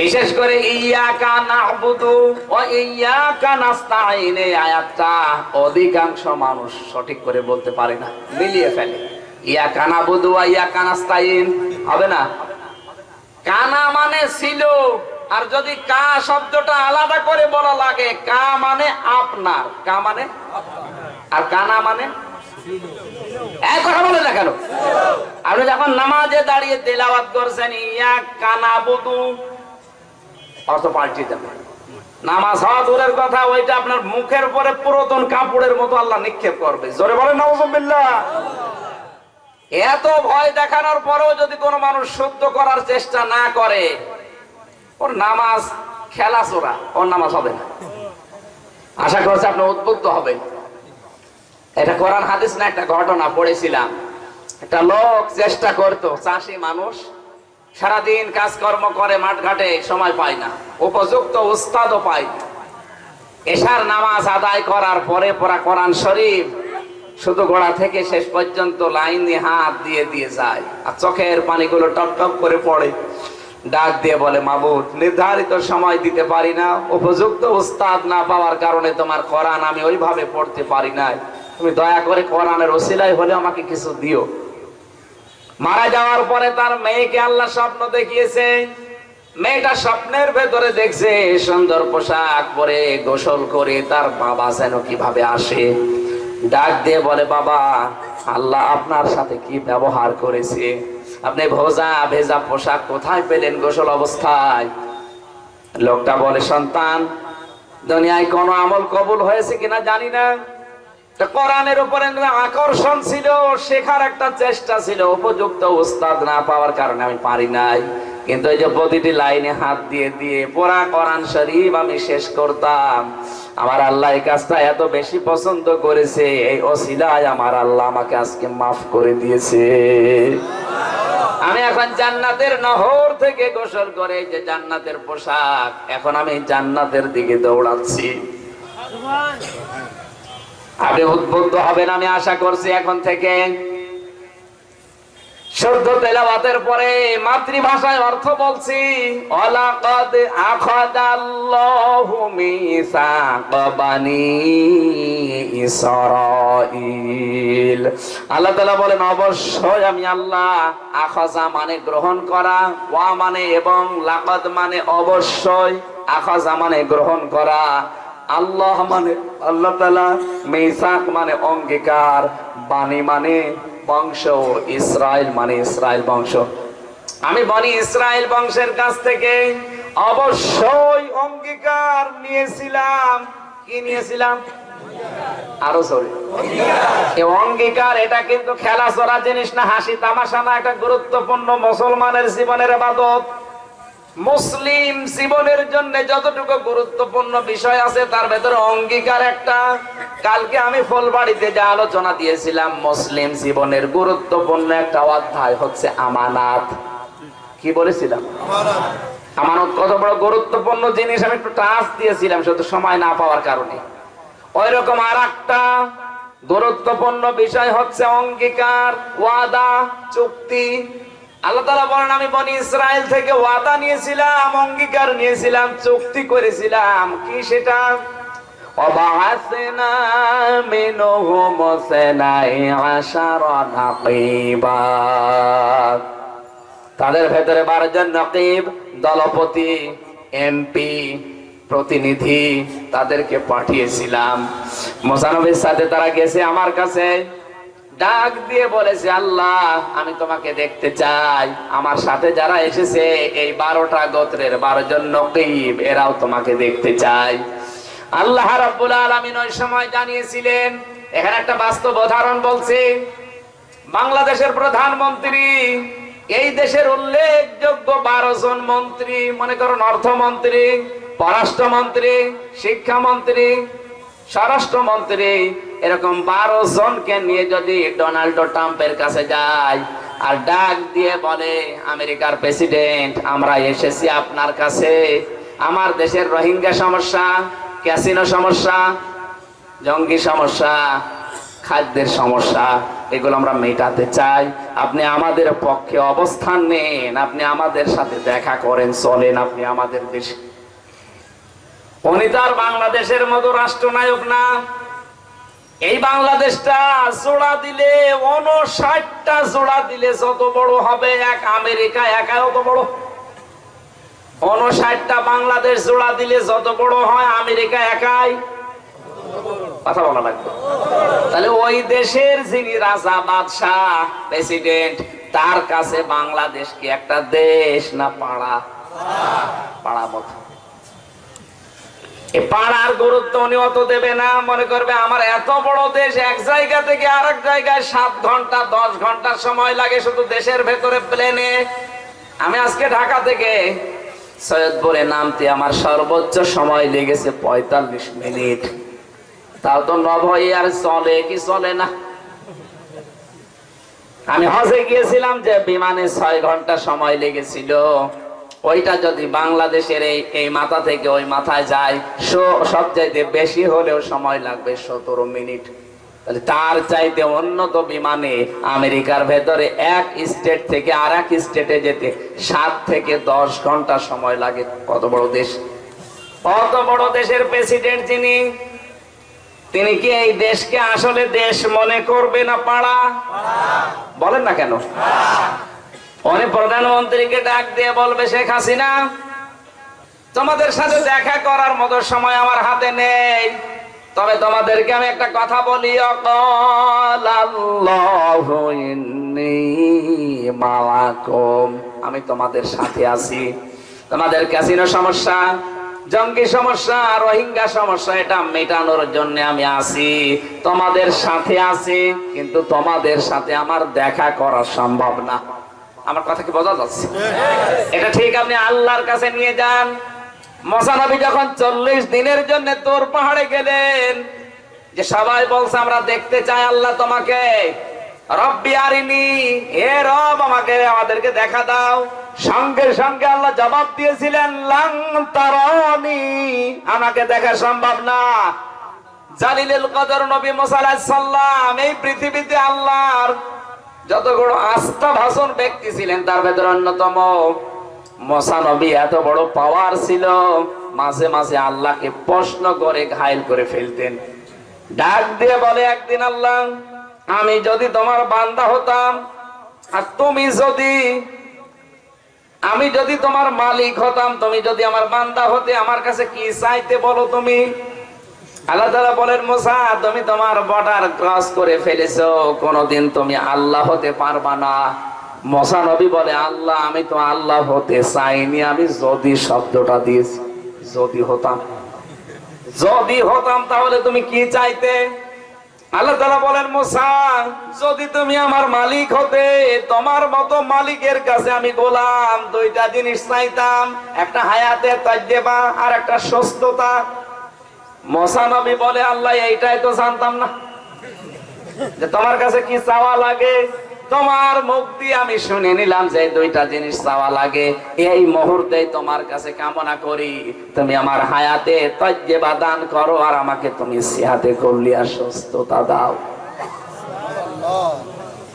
বিশেষ করে ইয়াকা নাবুদু ও ইয়াকা নাস্তাইন এই আয়াতটা অধিকাংশ মানুষ সঠিক করে বলতে পারে না, মিলিয়ে ফেলে। ইয়াকা নাবুদু ও ইয়াকা নাস্তাইন হবে না? কানা মানে ছিল, আর যদি কা শব্দটা আলাদা করে বলা লাগে, কা মানে আপনার, কা মানে? আর কানা মানে? আপনি যখন নামাজে দাঁড়িয়ে তেলাওয়াত করছেন ইয়া কানা বুদু অর্থ যাবে। নামাজ হওয়া দূরের কথা, ওইটা আপনার মুখের উপরে পুরাতন কাপড়ের মতো আল্লাহ নিক্ষেপ করবে। জোরে বলেন এত ভয় দেখানোর পরেও যদি কোনো মানুষ শুদ্ধ করার চেষ্টা না করে, ওর নামাজ খেলা চোরা ওর নামাজ হবে না। আশা করছি আপনি উদ্বুদ্ধ হবেন। এটা কোরআন, হাদিস না, একটা ঘটনা পড়েছিলাম। একটা লোক চেষ্টা করতো, চাষি মানুষ, সারাদিন কাজকর্ম করে, মাঠ ঘাটে সময় পায় না। উপযুক্ত উস্তাদও পায় না। এশার নামাজ আদায় করার পরে পড়া কোরআন শরীফ শুধু গোড়া থেকে শেষ পর্যন্ত লাইন হাত দিয়ে দিয়ে যায়। আর চোখের পানিগুলো টপ টপ করে পড়ে। ডাক দিয়ে বলে, মাবুদ, নির্ধারিত সময় দিতে পারি না। উপযুক্ত উস্তাদ না পাওয়ার কারণে তোমার কোরআন আমি ওইভাবে পড়তে পারি নাই। তুমি দয়া করে কোরআনের ওসিলাই হলে আমাকে কিছু দিও। মারা যাওয়ার পরে তার মেয়েকে আল্লাহ স্বপ্ন দেখিয়েছে। মেয়েটা স্বপ্নের ভেতরে দেখছে, সুন্দর পোশাক পরে গোসল করে তার বাবা যেন কীভাবে আসে। ডাক দিয়ে বলে, বাবা, আল্লাহ আপনার সাথে কি ব্যবহার করেছে? আপনি ভোজা ভেজা পোশাক কোথায় পেলেন গোসল অবস্থায়? লোকটা বলে, সন্তান, দুনিয়ায় কোন আমল কবুল হয়েছে কিনা জানি না। কোরআনের উপরে আকর্ষণ ছিল, শেখার একটা চেষ্টা ছিল, উপযুক্ত উস্তাদ না পাওয়ার কারণে আমি পারি নাই। কিন্তু এই যে প্রতিটি লাইনে হাত দিয়ে দিয়ে পড়া কোরআন শরীফ আমি শেষ করতাম। আমার আল্লাহ এই কাজটা এত বেশি পছন্দ করেছে, এই অসিলায় আমার আল্লাহ আমাকে আজকে মাফ করে দিয়েছে। আমি এখন জান্নাতের নহর থেকে গোসল করে যে জান্নাতের পোশাক, এখন আমি জান্নাতের দিকে দৌড়াচ্ছি। আপনি উদ্বুদ্ধ হবেন আমি আশা করছি এখন থেকে। শুদ্ধ তেলাওয়াতের পরে মাতৃভাষায় অর্থ বলছি আল্লাহ বলেন, অবশ্যই আমি আল্লাহ আখাজা মানে গ্রহণ করা, ওয়া মানে এবং লাকাদ মানে অবশ্যই আখাজা মানে গ্রহণ করা। আল্লাহ মানে আল্লাহ মেসাক মানে অঙ্গীকার, বাণী মানে বংশ ইসরায়েল মানে ইসরায়েল বংশ। আমি বনি ইসরায়েল বংশের কাছ থেকে অবশ্যই অঙ্গীকার নিয়েছিলাম। কি নিয়েছিলাম? আরও সরি অঙ্গীকার, এটা কিন্তু খেলা চড়া জিনিস না, হাসি তামাশা না একটা গুরুত্বপূর্ণ মুসলমানের জীবনের আবাদত। মুসলিম জীবনের জন্য যতটুকু গুরুত্বপূর্ণ বিষয় আছে, তার ভেতরে অঙ্গীকার একটা। কালকে আমি ফুলবাড়িতে যে আলোচনা দিয়েছিলাম, মুসলিম জীবনের গুরুত্বপূর্ণ একটা অধ্যায় হচ্ছে আমানাত। কি বলেছিলাম? আমানত কত বড় গুরুত্বপূর্ণ জিনিস, আমি একটু টাচ দিয়েছিলাম, শুধু সময় না পাওয়ার কারণে। ওই রকম আর একটা গুরুত্বপূর্ণ বিষয় হচ্ছে অঙ্গীকার, ওয়াদা, চুক্তি আল্লাহ তালা বলেন আমি বনি ইসরায়েল থেকে ওয়াদা নিয়েছিলাম অঙ্গীকার নিয়েছিলাম চুক্তি করেছিলাম কি সেটা وبعثنا منهم اثني عشر نقيبا তাদের ভেতরে বারো জন নকিব দলপতি এমপি প্রতিনিধি তাদেরকে পাঠিয়েছিলাম মোসানবীর সাথে তারা গেছে আমার কাছে ডাক দিয়ে বলেছে আল্লাহ, আমি তোমাকে দেখতে চাই। আমার সাথে যারা এসেছে, এই বারোটা গোত্রের বারো জন নকিব, এরাও তোমাকে দেখতে চাই। আল্লাহ রাব্বুল আলামিন ওই সময় জানিয়েছিলেন, এখানে একটা বাস্তব উদাহরণ বলছি। বাংলাদেশের প্রধানমন্ত্রী, এই দেশের উল্লেখযোগ্য বারো জন মন্ত্রী, মনে করুন অর্থমন্ত্রী, পররাষ্ট্রমন্ত্রী, শিক্ষামন্ত্রী স্বরাষ্ট্রমন্ত্রী এরকম বারো জনকে নিয়ে যদি ডোনাল্ড ট্রাম্পের কাছে যায় আর ডাক দিয়ে বলে, আমেরিকার প্রেসিডেন্ট, আমরা এসেছি আপনার কাছে। আমার দেশের রোহিঙ্গা সমস্যা, ক্যাসিনো সমস্যা, জঙ্গি সমস্যা, খাদ্যের সমস্যা, এগুলো আমরা মেটাতে চাই। আপনি আমাদের পক্ষে অবস্থান নেন, আপনি আমাদের সাথে দেখা করেন, চলেন, আপনি আমাদের দেশে উনি তো আর বাংলাদেশের মতো রাষ্ট্রনায়ক না। এই বাংলাদেশটা জোড়া দিলে উনষাটটা জোড়া দিলে যত বড় হবে, এক আমেরিকা একা অত বড়। উনষাটটা বাংলাদেশ জোড়া দিলে যত বড় হয়, আমেরিকা একাই। কথা বলা লাগবে। তাহলে ওই দেশের যিনি রাজা, বাদশাহ, প্রেসিডেন্ট, তার কাছে বাংলাদেশ কি একটা দেশ না পাড়া? পাড়া মতো। পাড়ার গুরুত্ব উনি অত দেবে না, মনে করবে আমার এত বড় দেশ, এক জায়গা থেকে আরেক জায়গায় সাত ঘণ্টা, দশ ঘণ্টা সময় লাগে শুধু দেশের ভেতরে প্লেনে। আমি আজকে ঢাকা থেকে সৈয়দপুরে নামতে আমার সর্বোচ্চ সময় লেগেছে পঁয়তাল্লিশ মিনিট। তাও তো নভই আর চলে কি চলে না? আমি হজে গিয়েছিলাম যে বিমানে ছয় ঘণ্টা সময় লেগেছিল। ওইটা যদি বাংলাদেশের এই এই মাথা থেকে ওই মাথায় যায় সবচাইতে বেশি হলেও সময় লাগবে সতেরো মিনিট। তার চাইতে উন্নত বিমানে আমেরিকার ভেতরে এক স্টেট থেকে আর এক স্টেটে যেতে সাত থেকে দশ ঘণ্টা সময় লাগে। কত বড় দেশ? কত বড় দেশের প্রেসিডেন্ট যিনি? তিনি কি এই দেশকে আসলে দেশ মনে করবে না পাড়া? বলেন না কেন? উনি প্রধানমন্ত্রীকে ডাক দিয়ে বলবে, শেখ হাসিনা, তোমাদের সাথে দেখা করার মতো সময় আমার হাতে নেই। তবে তোমাদেরকে আমি একটা কথা বলি। আমি তোমাদের সাথে আছি। তোমাদের ক্যাসিনো সমস্যা, জঙ্গি সমস্যা, রোহিঙ্গা সমস্যা, এটা মেটানোর জন্য আমি আছি। তোমাদের সাথে আছি, কিন্তু তোমাদের সাথে আমার দেখা করা সম্ভব না। আমার কথা কি বোঝা যাচ্ছে? এটা ঠিক আপনি আল্লাহর কাছে নিয়ে যান। মশানবী যখন চল্লিশ দিনের জন্য তোর পাহাড়ে গেলেন, যে সবাই বলছে, আমরা দেখতে চাই আল্লাহ তোমাকে। আমাদেরকে দেখা দাও। সঙ্গে সঙ্গে আল্লাহ জবাব দিয়েছিলেন লাং আমাকে দেখা সম্ভব না। জালিলুল কদর নবী মুসা এই পৃথিবীতে আল্লাহর যতগুলো আস্থা ভাষণ ব্যক্তি ছিলেন, তার ভেতরে অন্যতম মশা নবী এত বড় পাওয়ার ছিল, মাঝে মাঝে আল্লাহকে প্রশ্ন করে, ঘায়ল করে ফেলতেন। ডাক দিয়ে বলে, একদিন আল্লাহ, আমি যদি তোমার বান্দা হতাম, আর তুমি যদি, আমি যদি তোমার মালিক হতাম, তুমি যদি আমার বান্দা হতে, আমার কাছে কি চাইতে বলো তুমি? আল্লাহ তাআলা বলেন, মোসা, তুমি তোমার বর্ডার ক্রস করে ফেলেছো। কোনোদিন তুমি আল্লাহ হতে পারবা না। মোসা নবী বলে, আল্লাহ, আমি তো আল্লাহ হতে চাইনি। আমি যদি শব্দটা দিয়েছি, যদি হতাম। যদি হতাম, তাহলে তুমি কি চাইতে? আল্লাহ তাআলা বলেন, মোসা, যদি তুমি আমার মালিক হতে, তোমার মতো মালিকের কাছে আমি গোলাম। দুইটা জিনিস চাইতাম, একটা হায়াতের তাজ্জেবা আর একটা সুস্থতা। মোসা নবী বলে, আল্লাহ, এইটাই তো জানতাম না যে তোমার কাছে কি চাওয়া লাগে। তোমার মুখ দিয়ে আমি শুনে নিলাম যে দুইটা জিনিস চাওয়া লাগে। এই মুহূর্তে তোমার কাছে কামনা করি। তুমি আমার হায়াতে তজ্জেবা দান করো আর আমাকে তুমি সিহাতে করলি আর সুস্থতা দাও।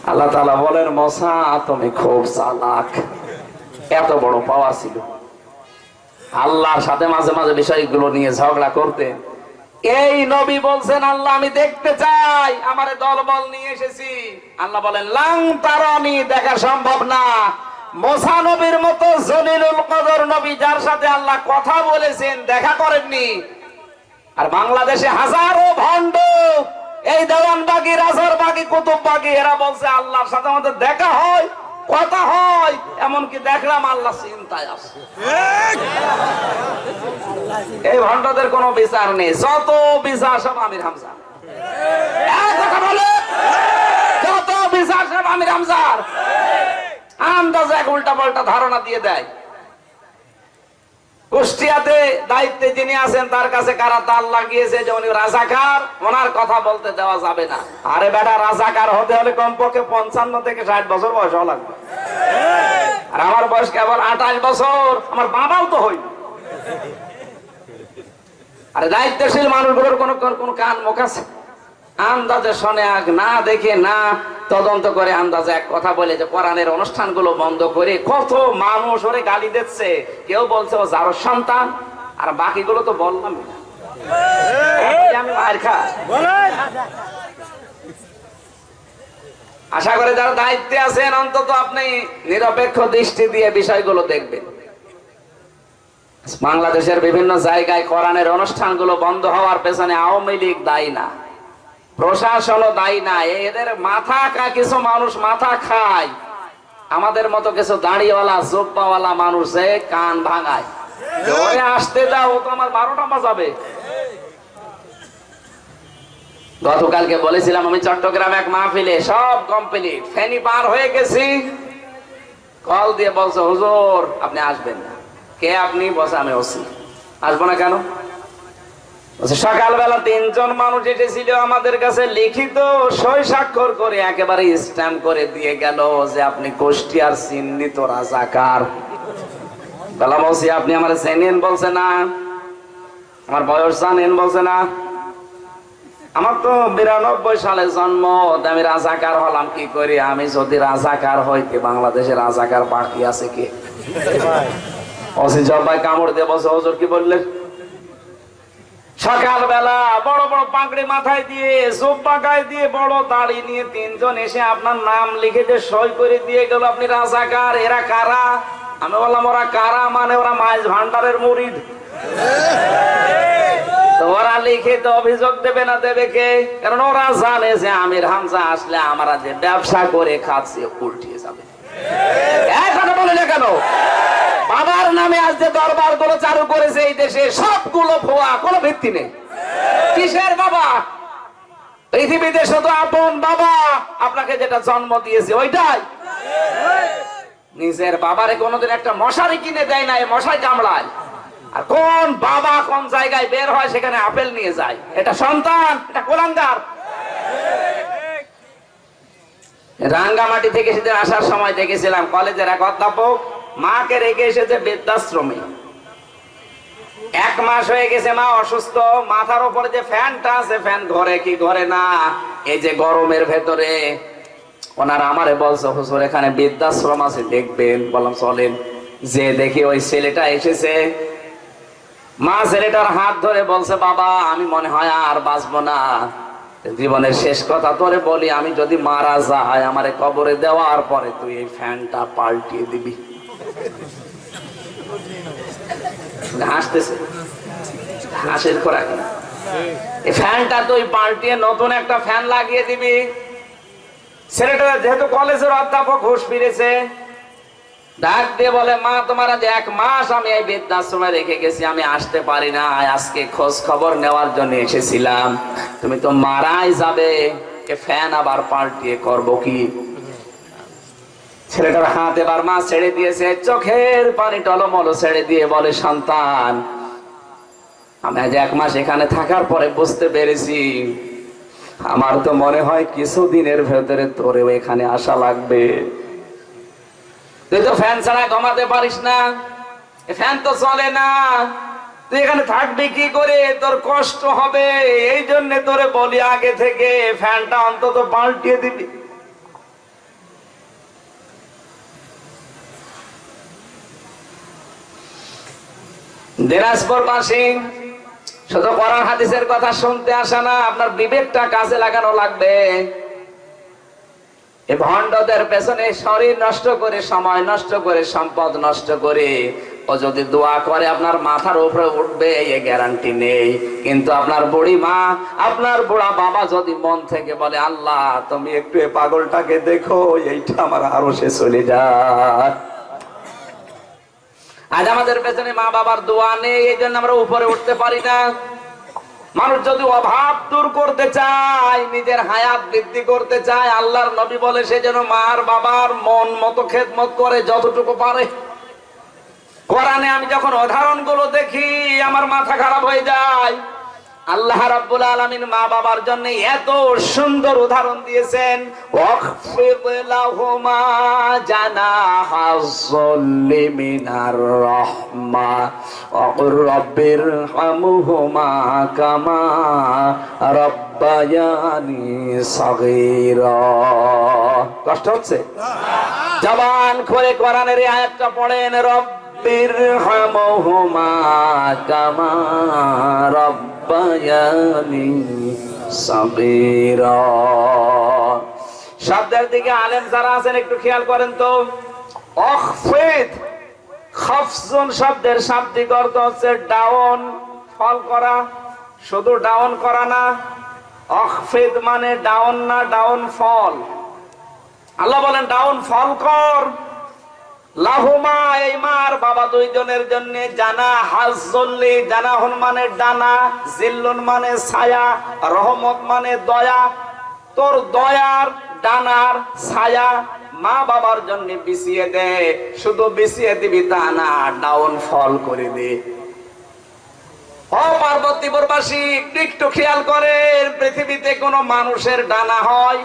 আল্লাহ তাআলা বলেন, মশা, তুমি খুব চালাক। এত বড় পাওয়া ছিল। আল্লাহর সাথে মাঝে মাঝে বিষয়গুলো নিয়ে ঝগড়া করতেন। এই নবী বলছেন, আল্লাহ, আমি দেখতে চাই, আমারে দলবল নিয়ে এসেছি। আল্লাহ বলেন, লাং তারনি, দেখা সম্ভব না। মোসা নবীর মতো জলিলুল কদর নবী, যার সাথে আল্লাহ কথা বলেছেন, দেখা করেননি। আর বাংলাদেশে হাজারো ভণ্ড, এই দেওয়ানবাগি, রাজারবাগি, কুতুববাগি, এরা বলছে, আল্লাহর সাথে আমাদের দেখা হয়। কথা হয় এমনকি দেখলাম আল্লাহ চিন্তায় আছে। এই ভণ্ডদের কোনো বিচার নেই যত বিচার সব আমির হামজা। যত বিচার সব আমির হামজার আন্দাজ এক উল্টা পাল্টা ধারণা দিয়ে দেয়। কুষ্টিয়াতে দায়িত্বে যিনি আছেন, তার কাছে কারা তার লাগিয়েছে যে উনি রাজাকার, ওনার কথা বলতে দেওয়া যাবে না। আরে বেটা, রাজাকার হতে হলে কমপক্ষে পঞ্চান্ন থেকে ষাট বছর বয়স হওয়া লাগবে। আর আমার বয়স কেবল আঠাশ বছর, আমার বাবাও তো হই আরে দায়িত্বশীল মানুষগুলোর কোন কোন কান মুখ আছে? আন্দাজে শোনে আগ, না দেখে না তদন্ত করে আন্দাজে এক কথা বলে যে কোরআনের অনুষ্ঠানগুলো বন্ধ করে কত মানুষ ওরে গালি দিচ্ছে। কেউ বলছে, ও যারো সন্তান, আর বাকিগুলো তো বললাম আশা করে যারা দায়িত্বে আছেন, অন্তত আপনি নিরপেক্ষ দৃষ্টি দিয়ে বিষয়গুলো দেখবেন। বাংলাদেশের বিভিন্ন জায়গায় কোরআনের অনুষ্ঠানগুলো বন্ধ হওয়ার পেছনে আওয়ামী লীগ দায়ী না। প্রশাসনও দায়ী না। এদের মাথা কা কিছু মানুষ মাথা খায়। আমাদের মতো কিছু দাড়িওয়ালা, জোব্বাওয়ালা মানুষ কান ভাঙায়। আসতে দাও তো আমার বারোটা বাজাবে। গতকালকে বলেছিলাম আমি চট্টগ্রাম এক মাহফিলে, সব কমপ্লিট ফেনি পার হয়ে গেছি। কল দিয়ে বলছে, হুজুর, আপনি আসবেন না। কে আপনি? বসে আমি আসব না কেন? সকালবেলা তিনজন মানুষ এসেছিল আমাদের কাছে লিখিত সই স্বাক্ষর করে একেবারে স্ট্যাম্প করে দিয়ে গেল যে আপনি কুষ্টিয়ার চিহ্নিত রাজাকার। বেলা বলছি, আপনি আমার চেনেন বলছে না। আমার বয়স জানেন বলছে না। আমার তো বিরানব্বই সালে জন্ম আমি রাজাকার হলাম কি করি? আমি যদি রাজাকার হইতে বাংলাদেশে রাজাকার বাকি আছে কি? অসি জব্বাই কামড় দিয়ে বসে হজর কি বললেন? সকালবেলা বড় বড় পাগড়ি মাথায় দিয়ে জোব্বা গায়ে দিয়ে, বড় দাড়ি নিয়ে তিনজন এসে আপনার নাম লিখে যে সই করে দিয়ে গেল আপনি রাজাকার। এরা কারা? আমি বললাম, ওরা কারা মানে ওরা মাইজ ভান্ডারের মুরিদ ওরা লিখে তো অভিযোগ দেবে না দেবে কে? কারণ ওরা জানে যে আমির হামজা আসলে আমরা যে ব্যবসা করে খাচ্ছি উল্টিয়ে যাবে। কেন? বাবার নামে আজ যে দরবারগুলো চালু করেছে এই দেশে সবগুলো ভুয়া, কোনো ভিত্তি নেই। কিসের বাবা? পৃথিবীতে শুধু আপন বাবা আপনাকে যেটা জন্ম দিয়েছে ওইটাই। নিজের বাবারে কোনোদিন একটা মশারি কিনে দেয় না, এই মশাই কামড়ায়। আর কোন বাবা কোন জায়গায় বের হয় সেখানে আপেল নিয়ে যায়। এটা সন্তান, এটা কোলাঙ্গার। রাঙ্গামাটি থেকে সেদিন আসার সময় দেখেছিলাম কলেজের এক অধ্যাপক মাকে রেখে এসেছে বৃদ্ধাশ্রমে। এক মাস হয়ে গেছে মা অসুস্থ, মাথার উপরে যে ফ্যানটা আছে, ফ্যান ঘরে কি ঘরে না? এই যে গরমের ভেতরে। ওনারা আমারে বলছে, হুজুর, এখানে বৃদ্ধাশ্রম আছে, দেখবেন। বললাম, চলেন। যে দেখি ওই ছেলেটা এসেছে। মা ছেলেটার হাত ধরে বলছে, বাবা, আমি মনে হয় আর বাঁচবো না। জীবনের শেষ কথা তোরে বলি, আমি যদি মারা যাই, আমারে কবরে দেওয়ার পরে তুই এই ফ্যানটা পাল্টিয়ে দিবি। হাসির খোরাক না ফ্যানটা তুই পাল্টিয়ে নতুন একটা ফ্যান লাগিয়ে দিবি। ছেলেটা যেহেতু কলেজের অধ্যাপক ঘুষ ফিরেছে, ডাক দিয়ে বলে, মা, তোমার আজ এক মাস আমি এই বৃদ্ধাশ্রমে রেখে গেছি, আমি আসতে পারি না। আজকে খোঁজ খবর নেওয়ার জন্য এসেছিলাম। তুমি তো মারাই যাবে। ফ্যান আবার পাল্টিয়ে করব কি? ছেলেটার হাত এবার মা ছেড়ে দিয়েছে, চোখের পানি টলমলো ছেড়ে দিয়ে বলে, সন্তান, আমি আজ এক মাস এখানে থাকার পরে বুঝতে পেরেছি, আমার তো মনে হয় কিছুদিনের ভেতরে তোরেও এখানে আসা লাগবে। তুই তো ফ্যান ছাড়া ঘুমাতে পারিস না ফ্যান তো চলে না, তুই এখানে থাকবি কি করে? তোর কষ্ট হবে, এই জন্য তোরে বলি আগে থেকে ফ্যানটা অন্তত পাল্টিয়ে দিবি। দিনাজপুরবাসী শুধু কোরআন হাদিসের কথা শুনতে আসা না, আপনার বিবেকটা কাজে লাগানো লাগবে। এই ভণ্ডদের পেছনে শরীর নষ্ট করে, সময় নষ্ট করে, সম্পদ নষ্ট করে, ও যদি দোয়া করে, আপনার মাথার উপরে উঠবে এই গ্যারান্টি নেই। কিন্তু আপনার বুড়ি মা, আপনার বুড়া বাবা যদি মন থেকে বলে, আল্লাহ, তুমি একটু পাগলটাকে দেখো, এইটা আমার আরও সে চলে যায়। আজ আমাদের পেছনে মা বাবার দোয়া নেই, এই জন্য আমরা উপরে উঠতে পারি না। মানুষ যদি অভাব দূর করতে চায়, নিজের হায়াত বৃদ্ধি করতে চায়, আল্লাহর নবী বলে সে যেন মার বাবার মন মতো খেদমত করে যতটুকু পারে। কোরআনে আমি যখন উদাহরণগুলো দেখি, আমার মাথা খারাপ হয়ে যায়। আল্লাহ রাব্বুল আলামিন মা বাবার জন্য এত সুন্দর উদাহরণ দিয়েছেন ওয়াখফিদ লাহুমা জানাহা যুল্লি মিনার রাহমা ওয়াকুর রাব্বির হামহুমা কামা রাব্বায়ানি সাগীরা। কষ্ট হচ্ছে? জবান খুলে কোরআনের এই আয়াতটা পড়েন রব্বির হামহুমা কামা সাগীরা। শব্দের দিকে আলেম যারা আছেন, একটু খেয়াল করেন তো। অখফিদ, খফজুন শব্দের শাব্দিক অর্থ হচ্ছে ডাউন, ফল করা, শুধু ডাউন করা না। অখফিদ মানে ডাউন না, ডাউন ফল। আল্লাহ বলেন, ডাউন ফল কর। লাহুমা, এই মার বাবা দুইজনের জন্য জানা হাজল্লি জানা হন মানে ডানা, জিল্লুন মানে ছায়া, রহমত মানে দয়া। তোর দয়ার, ডানার ছায়া মা বাবার জন্য বিছিয়ে দে, শুধু বিছিয়ে দিবি তা না, ডাউন ফল করে দে। ও পার্বতীপুরবাসী, একটু খেয়াল করেন, পৃথিবীতে কোনো মানুষের ডানা হয়?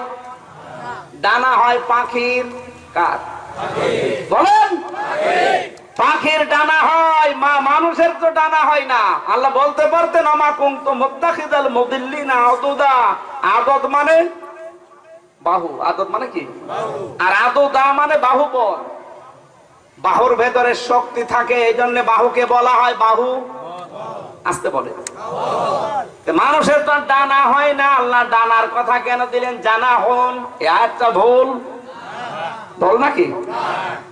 ডানা হয় পাখির, কার? বলেন? পাখির ডানা হয়, মা মানুষের তো ডানা হয় না। আল্লাহ বলতে পারতেন আদত মানে বাহু। আদত মানে কি? আর মানে বাহু বল বাহুর ভেতরে শক্তি থাকে এই জন্য বাহুকে বলা হয় বাহু। আসতে বলে মানুষের তো ডানা হয় না। আল্লাহ ডানার কথা কেন দিলেন? জানা হন। এ আয়াতটা ভুল। ভুল নাকি?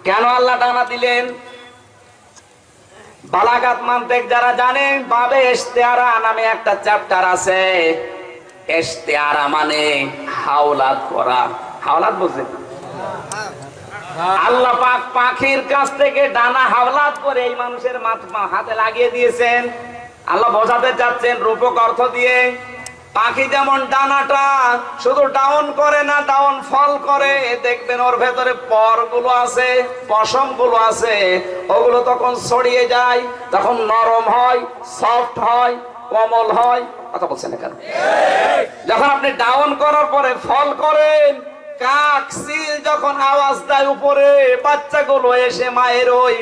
কেন আল্লাহ ডানা দিলেন? বালাগাত মানতেক যারা জানেন বাবে ইশতেহারা নামে একটা চ্যাপ্টার আছে। ইশতেহারা মানে হাওলাত করা। হাওলাত বুঝছেন আল্লাহ পাক পাখির কাছ থেকে ডানা হাওলাত করে এই মানুষের মাথা হাতে লাগিয়ে দিয়েছেন। আল্লাহ বোঝাতে চাচ্ছেন রূপক অর্থ দিয়ে। পাখি যেমন ডানাটা শুধু ডাউন করে না, ডাউন ফল করে। দেখবেন ওর ভেতরে পরগুলো আছে পশমগুলো আছে। ওগুলো তখন ছড়িয়ে যায় তখন নরম হয়, সফট হয়, কোমল হয়। কথা বলছেন কেন? যখন আপনি ডাউন করার পরে ফল করেন, কাক, সিল যখন আওয়াজ দেয় উপরে, বাচ্চাগুলো এসে মায়ের ওই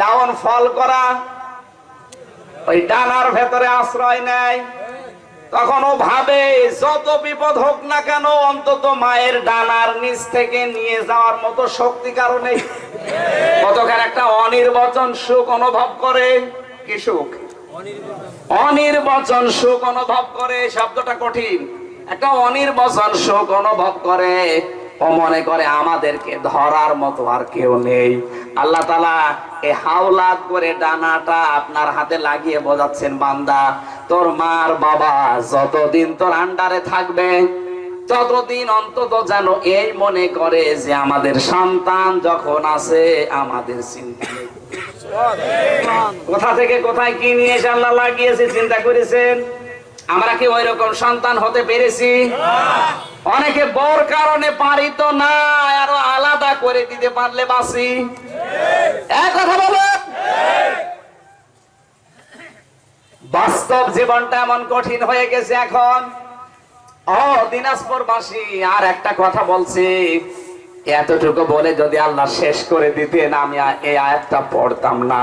ডাউন ফল করা, ওই ডানার ভেতরে আশ্রয় নেয়। তখন ও ভাবে, যত বিপদ হোক না কেন, অন্তত মায়ের ডানার নিচ থেকে নিয়ে যাওয়ার মতো শক্তি কারণে কতখান একটা অনির্বাচন সুখ অনুভব করে, কি সুখ? অনির্বচন সুখ অনুভব করে, শব্দটা কঠিন। একটা অনির্বাচন সুখ অনুভব করে। ও মনে করে আমাদেরকে ধরার মতো আর কেউ নেই। আল্লাহ তালা এ হাওলাত করে ডানাটা আপনার হাতে লাগিয়ে বোঝাচ্ছেন, বান্দা, তোর মার বাবা যতদিন তোর আন্ডারে থাকবে ততদিন অন্তত যেন এই মনে করে যে আমাদের সন্তান যখন আছে, আমাদের চিন্তা কোথা থেকে কোথায় কি নিয়ে এসে আল্লাহ লাগিয়েছে, চিন্তা করেছেন? আমরা কি ওই রকম সন্তান হতে পেরেছি? অনেকে বর কারণে পারি তো না, আরও আলাদা করে দিতে পারলে বাসি বাস্তব জীবনটা এমন কঠিন হয়ে গেছে এখন। ও দিনাজপুর বাসী আর একটা কথা বলছি। এতটুকু বলে যদি আল্লাহ শেষ করে দিতেন, আমি এই আয়াতটা পড়তাম না।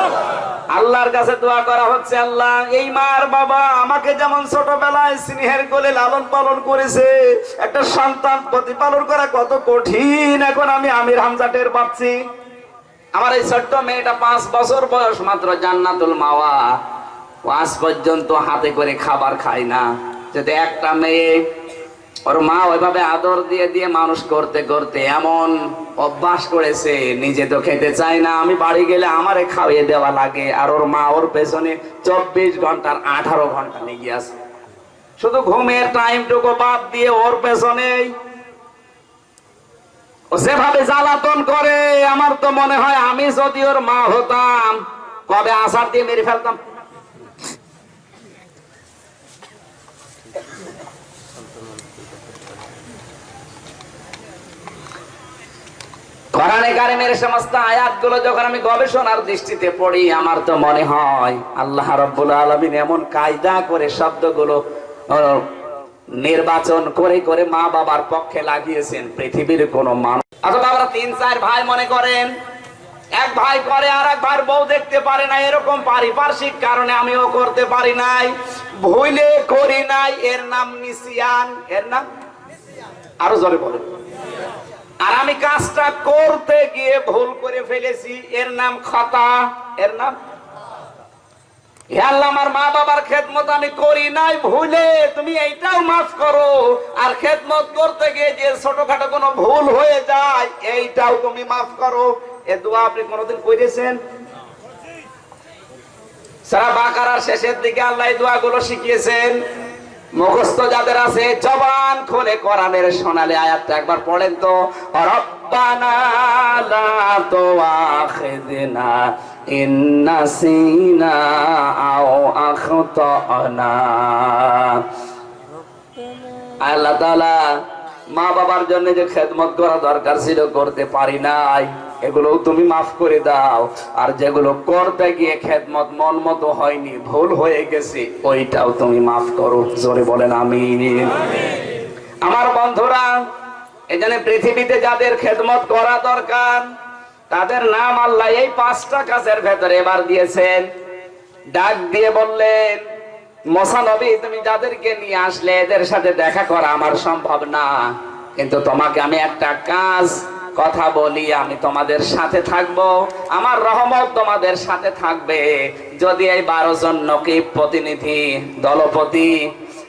আল্লাহর কাছে দোয়া করা হচ্ছে, আল্লাহ, এই মার বাবা আমাকে যেমন ছোটবেলায় স্নেহের কোলে লালন পালন করেছে, একটা সন্তান প্রতিপালন করা কত কঠিন, এখন আমি আমির হামজা টের পাচ্ছি। আমার এই ছোট্ট মেয়েটা পাঁচ বছর বয়স, মাত্র জান্নাতুল মাওয়া। আজ পর্যন্ত হাতে করে খাবার খায় না। যদি একটা মেয়ে ওর মা ওইভাবে আদর দিয়ে দিয়ে মানুষ করতে করতে এমন অভ্যাস করেছে, নিজে তো খেতে চায় না, আমি বাড়ি গেলে আমারে খাওয়িয়ে দেওয়া লাগে। আর ওর মা ওর পেছনে চব্বিশ ঘণ্টার আঠারো ঘণ্টা লেগে আছে। শুধু ঘুমের টাইমটুকু বাদ দিয়ে ওর পেছনেই ও যেভাবে জ্বালাতন করে, আমার তো মনে হয় আমি যদি ওর মা হতাম, কবে আসার দিয়ে মেরে ফেলতাম। কোরআনে কারিমের সমস্ত আয়াতগুলো যখন আমি গবেষণার দৃষ্টিতে পড়ি, আমার তো মনে হয় আল্লাহ এমন কায়দা করে শব্দগুলো নির্বাচন করে করে মা বাবার পক্ষে লাগিয়েছেন পৃথিবীর কোন মানুষ। অথবা আমরা তিন, চার ভাই মনে করেন, এক ভাই করে আর এক ভাই বউ দেখতে পারে না, এরকম পারিপার্শ্বিক কারণে আমিও করতে পারি নাই, ভুলে করি নাই। এর নাম নিসিয়ান, এর নাম আরও জোরে বলেন। আর আমি কাজটা করতে গিয়ে ভুল করে ফেলেছি। এর নাম খতা। এর নাম? করি আর করতে গিয়ে যে কোনো ভুল হয়ে যায়, এইটাও তুমি মাফ করো। দোয়া আপনি কোনোদিন করেছেন? সারা বাকারার শেষের দিকে আল্লাহ এই দোয়াগুলো শিখিয়েছেন। মুখস্থ যাদের আছে, জবান খুলে কোরআনের সোনালে আয়াতটা একবার পড়েন তো। আল্লাহ মা বাবার জন্য যে খেদমত করা দরকার ছিল, করতে পারি নাই। এগুলোও তুমি মাফ করে দাও। আর যেগুলো করতে গিয়ে খেদমত মন মতো হয়নি, ভুল হয়ে গেছে, ওইটাও তুমি মাফ করো। জোরে বলেন আমি আমার বন্ধুরা, এখানে পৃথিবীতে যাদের খেদমত করা দরকার, তাদের নাম আল্লাহ এই পাঁচটা কাজের ভেতরে এবার দিয়েছেন। ডাক দিয়ে বললেন মশানবী তুমি যাদেরকে নিয়ে আসলে, এদের সাথে দেখা করা আমার সম্ভব না। কিন্তু তোমাকে আমি একটা কাজ কথা বলি, আমি তোমাদের সাথে থাকব। আমার রহমত তোমাদের সাথে থাকবে। যদি এই বারো জন নকিব প্রতিনিধি, দলপতি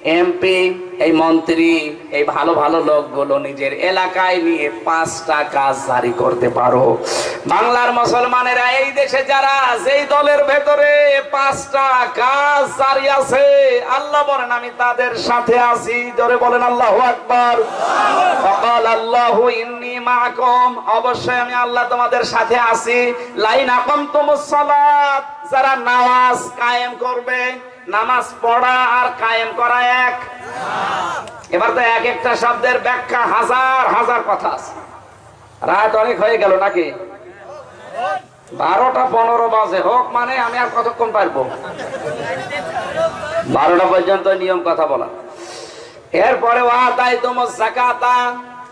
এমপি এই মন্ত্রী, এই ভালো ভালো লোকগুলো নিজের এলাকায় নিয়ে পাঁচটা কাজ জারি করতে পারো। বাংলার মুসলমানেরা এই দেশে যারা, যেই দলের ভেতরে পাঁচটা কাজ জারি আছে, আল্লাহ বলেন, আমি তাদের সাথে আছি। জোরে বলেন, আল্লাহু আকবার। ফকাল, আল্লাহু ইন্নী মাআকুম। অবশ্যই আমি আল্লাহ তোমাদের সাথে আছি। লাইন আকামতুমুস সালাত, যারা নামাজ কায়েম করবে নামাজ পড়া আর কায়েম করা এক। এবার তো এক একটা শব্দের ব্যাখ্যা হাজার হাজার কথা আছে। রাত অনেক হয়ে গেল নাকি? বারোটা পনেরো বাজে। হোক মানে আমি আর কতক্ষণ পারব? বারোটা পর্যন্ত নিয়ম কথা বলা। এরপরে ওয়াদাই তোমার জাকাতা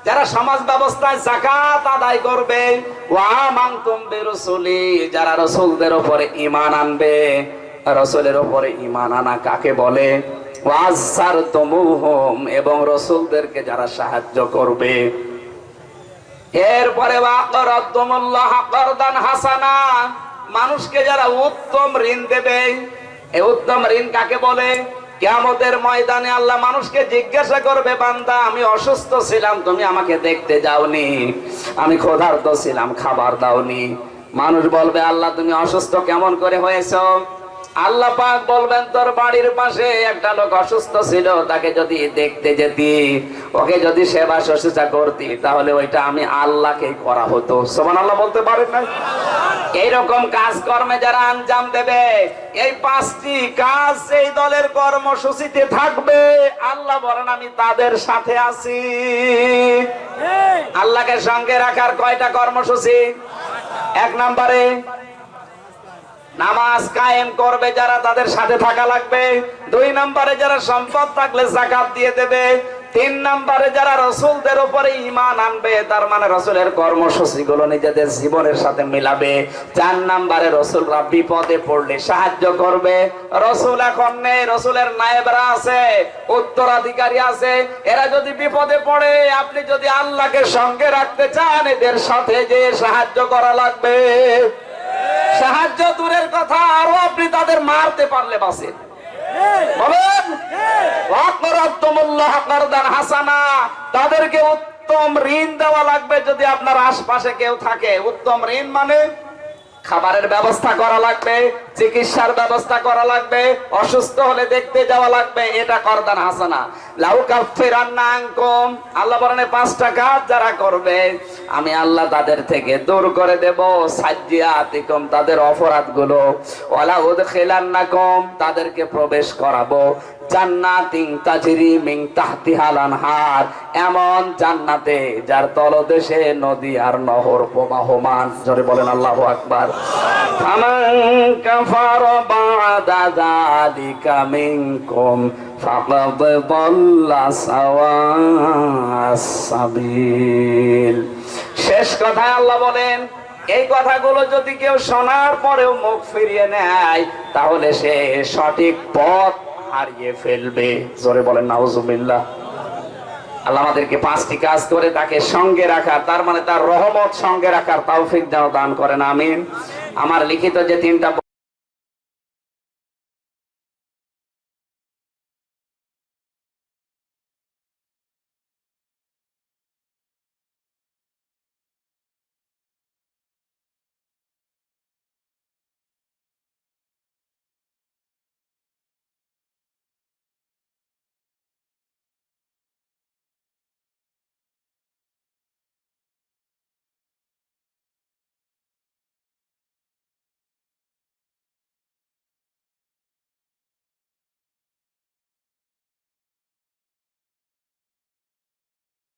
যারা সমাজ ব্যবস্থায় জাকাত আদায় করবে, ওয়া মাংতুম বিরসুলি, যারা রসুলদের উপরে ঈমান আনবে। রসুলের উপরে ইমান আনা কাকে বলে? এবং রসুলদেরকে যারা সাহায্য করবে। এরপরে হাসানা, মানুষকে যারা উত্তম ঋণ দেবে। উত্তম ঋণ কাকে বলে? কিয়ামতের ময়দানে আল্লাহ মানুষকে জিজ্ঞাসা করবে, বান্দা, আমি অসুস্থ ছিলাম, তুমি আমাকে দেখতে যাওনি। আমি ক্ষুধার্ত ছিলাম, খাবার দাওনি। মানুষ বলবে, আল্লাহ, তুমি অসুস্থ কেমন করে হয়েছো? আল্লাহ পাক বলবেন তোর বাড়ির পাশে একটা লোক অসুস্থ ছিল তাকে যদি দেখতে যেতি ওকে যদি সেবা শুশ্রূষা করতি তাহলে ওইটা আমি আল্লাহকে করা হতো। সোমান আল্লাহ বলতে পারেন না এইরকম কাজকর্মে যারা আঞ্জাম দেবে এই পাঁচটি কাজ এই দলের কর্মসূচিতে থাকবে আল্লাহ বলেন আমি তাদের সাথে আছি। আল্লাহকে সঙ্গে রাখার কয়টা কর্মসূচি? এক নম্বরে নামাজ কায়েম করবে, যারা তাদের সাথে থাকা লাগবে। দুই নম্বরে যারা সম্পদ থাকলে জাকাত দিয়ে দেবে। তিন নম্বরে যারা রসুলদের উপরে ইমান আনবে, তার মানে রসুলের কর্মসূচি গুলো নিজেদের জীবনের সাথে মিলাবে। চার নম্বরে রসুলরা বিপদে পড়লে সাহায্য করবে। রসুল এখন নেই, রসুলের নায়েবরা আছে, উত্তরাধিকারী আছে। এরা যদি বিপদে পড়ে, আপনি যদি আল্লাহকে সঙ্গে রাখতে চান, এদের সাথে যে সাহায্য করা লাগবে। সাহায্য দূরের কথা আরও আপনি তাদের মারতে পারলে বাসেন তাদেরকে উত্তম ঋণ দেওয়া লাগবে যদি আপনার আশপাশে কেউ থাকে। উত্তম ঋণ মানে খাবারের ব্যবস্থা করা লাগবে, চিকিৎসার ব্যবস্থা করা লাগবে, অসুস্থ হলে দেখতে যাওয়া লাগবে, এটা করদান হাসানা। লাউ আনকুম, আল্লাহ এই পাঁচটা কাজ যারা করবে, আমি আল্লাহ তাদের থেকে দূর করে দেব সাজ্জিয়াতিকুম তাদের অপরাধগুলো। ওয়ালা উদখিলান্নাকুম, তাদেরকে প্রবেশ করাবো। জান্নাতিন তাজরি মিন তাহতিহাল আনহার, এমন জান্নাতে যার তলদেশে নদী আর নহর প্রবাহমান। জোরে বলেন আল্লাহু আকবার। কাফার বাদা যালিকা মিনকুম ফাকাদ দাল্লা শেষ কথা আল্লাহ বলেন, এই কথাগুলো যদি কেউ শোনার পরেও মুখ ফিরিয়ে নেয়, তাহলে সে সঠিক পথ হারিয়ে ফেলবে। জোরে বলেন, নাউজুবিল্লাহ। আল্লাহ আমাদেরকে পাঁচটি কাজ করে তাকে সঙ্গে রাখার, তার মানে তার রহমত সঙ্গে রাখার তাও যেন দান করেন, আমিন। আমার লিখিত যে তিনটা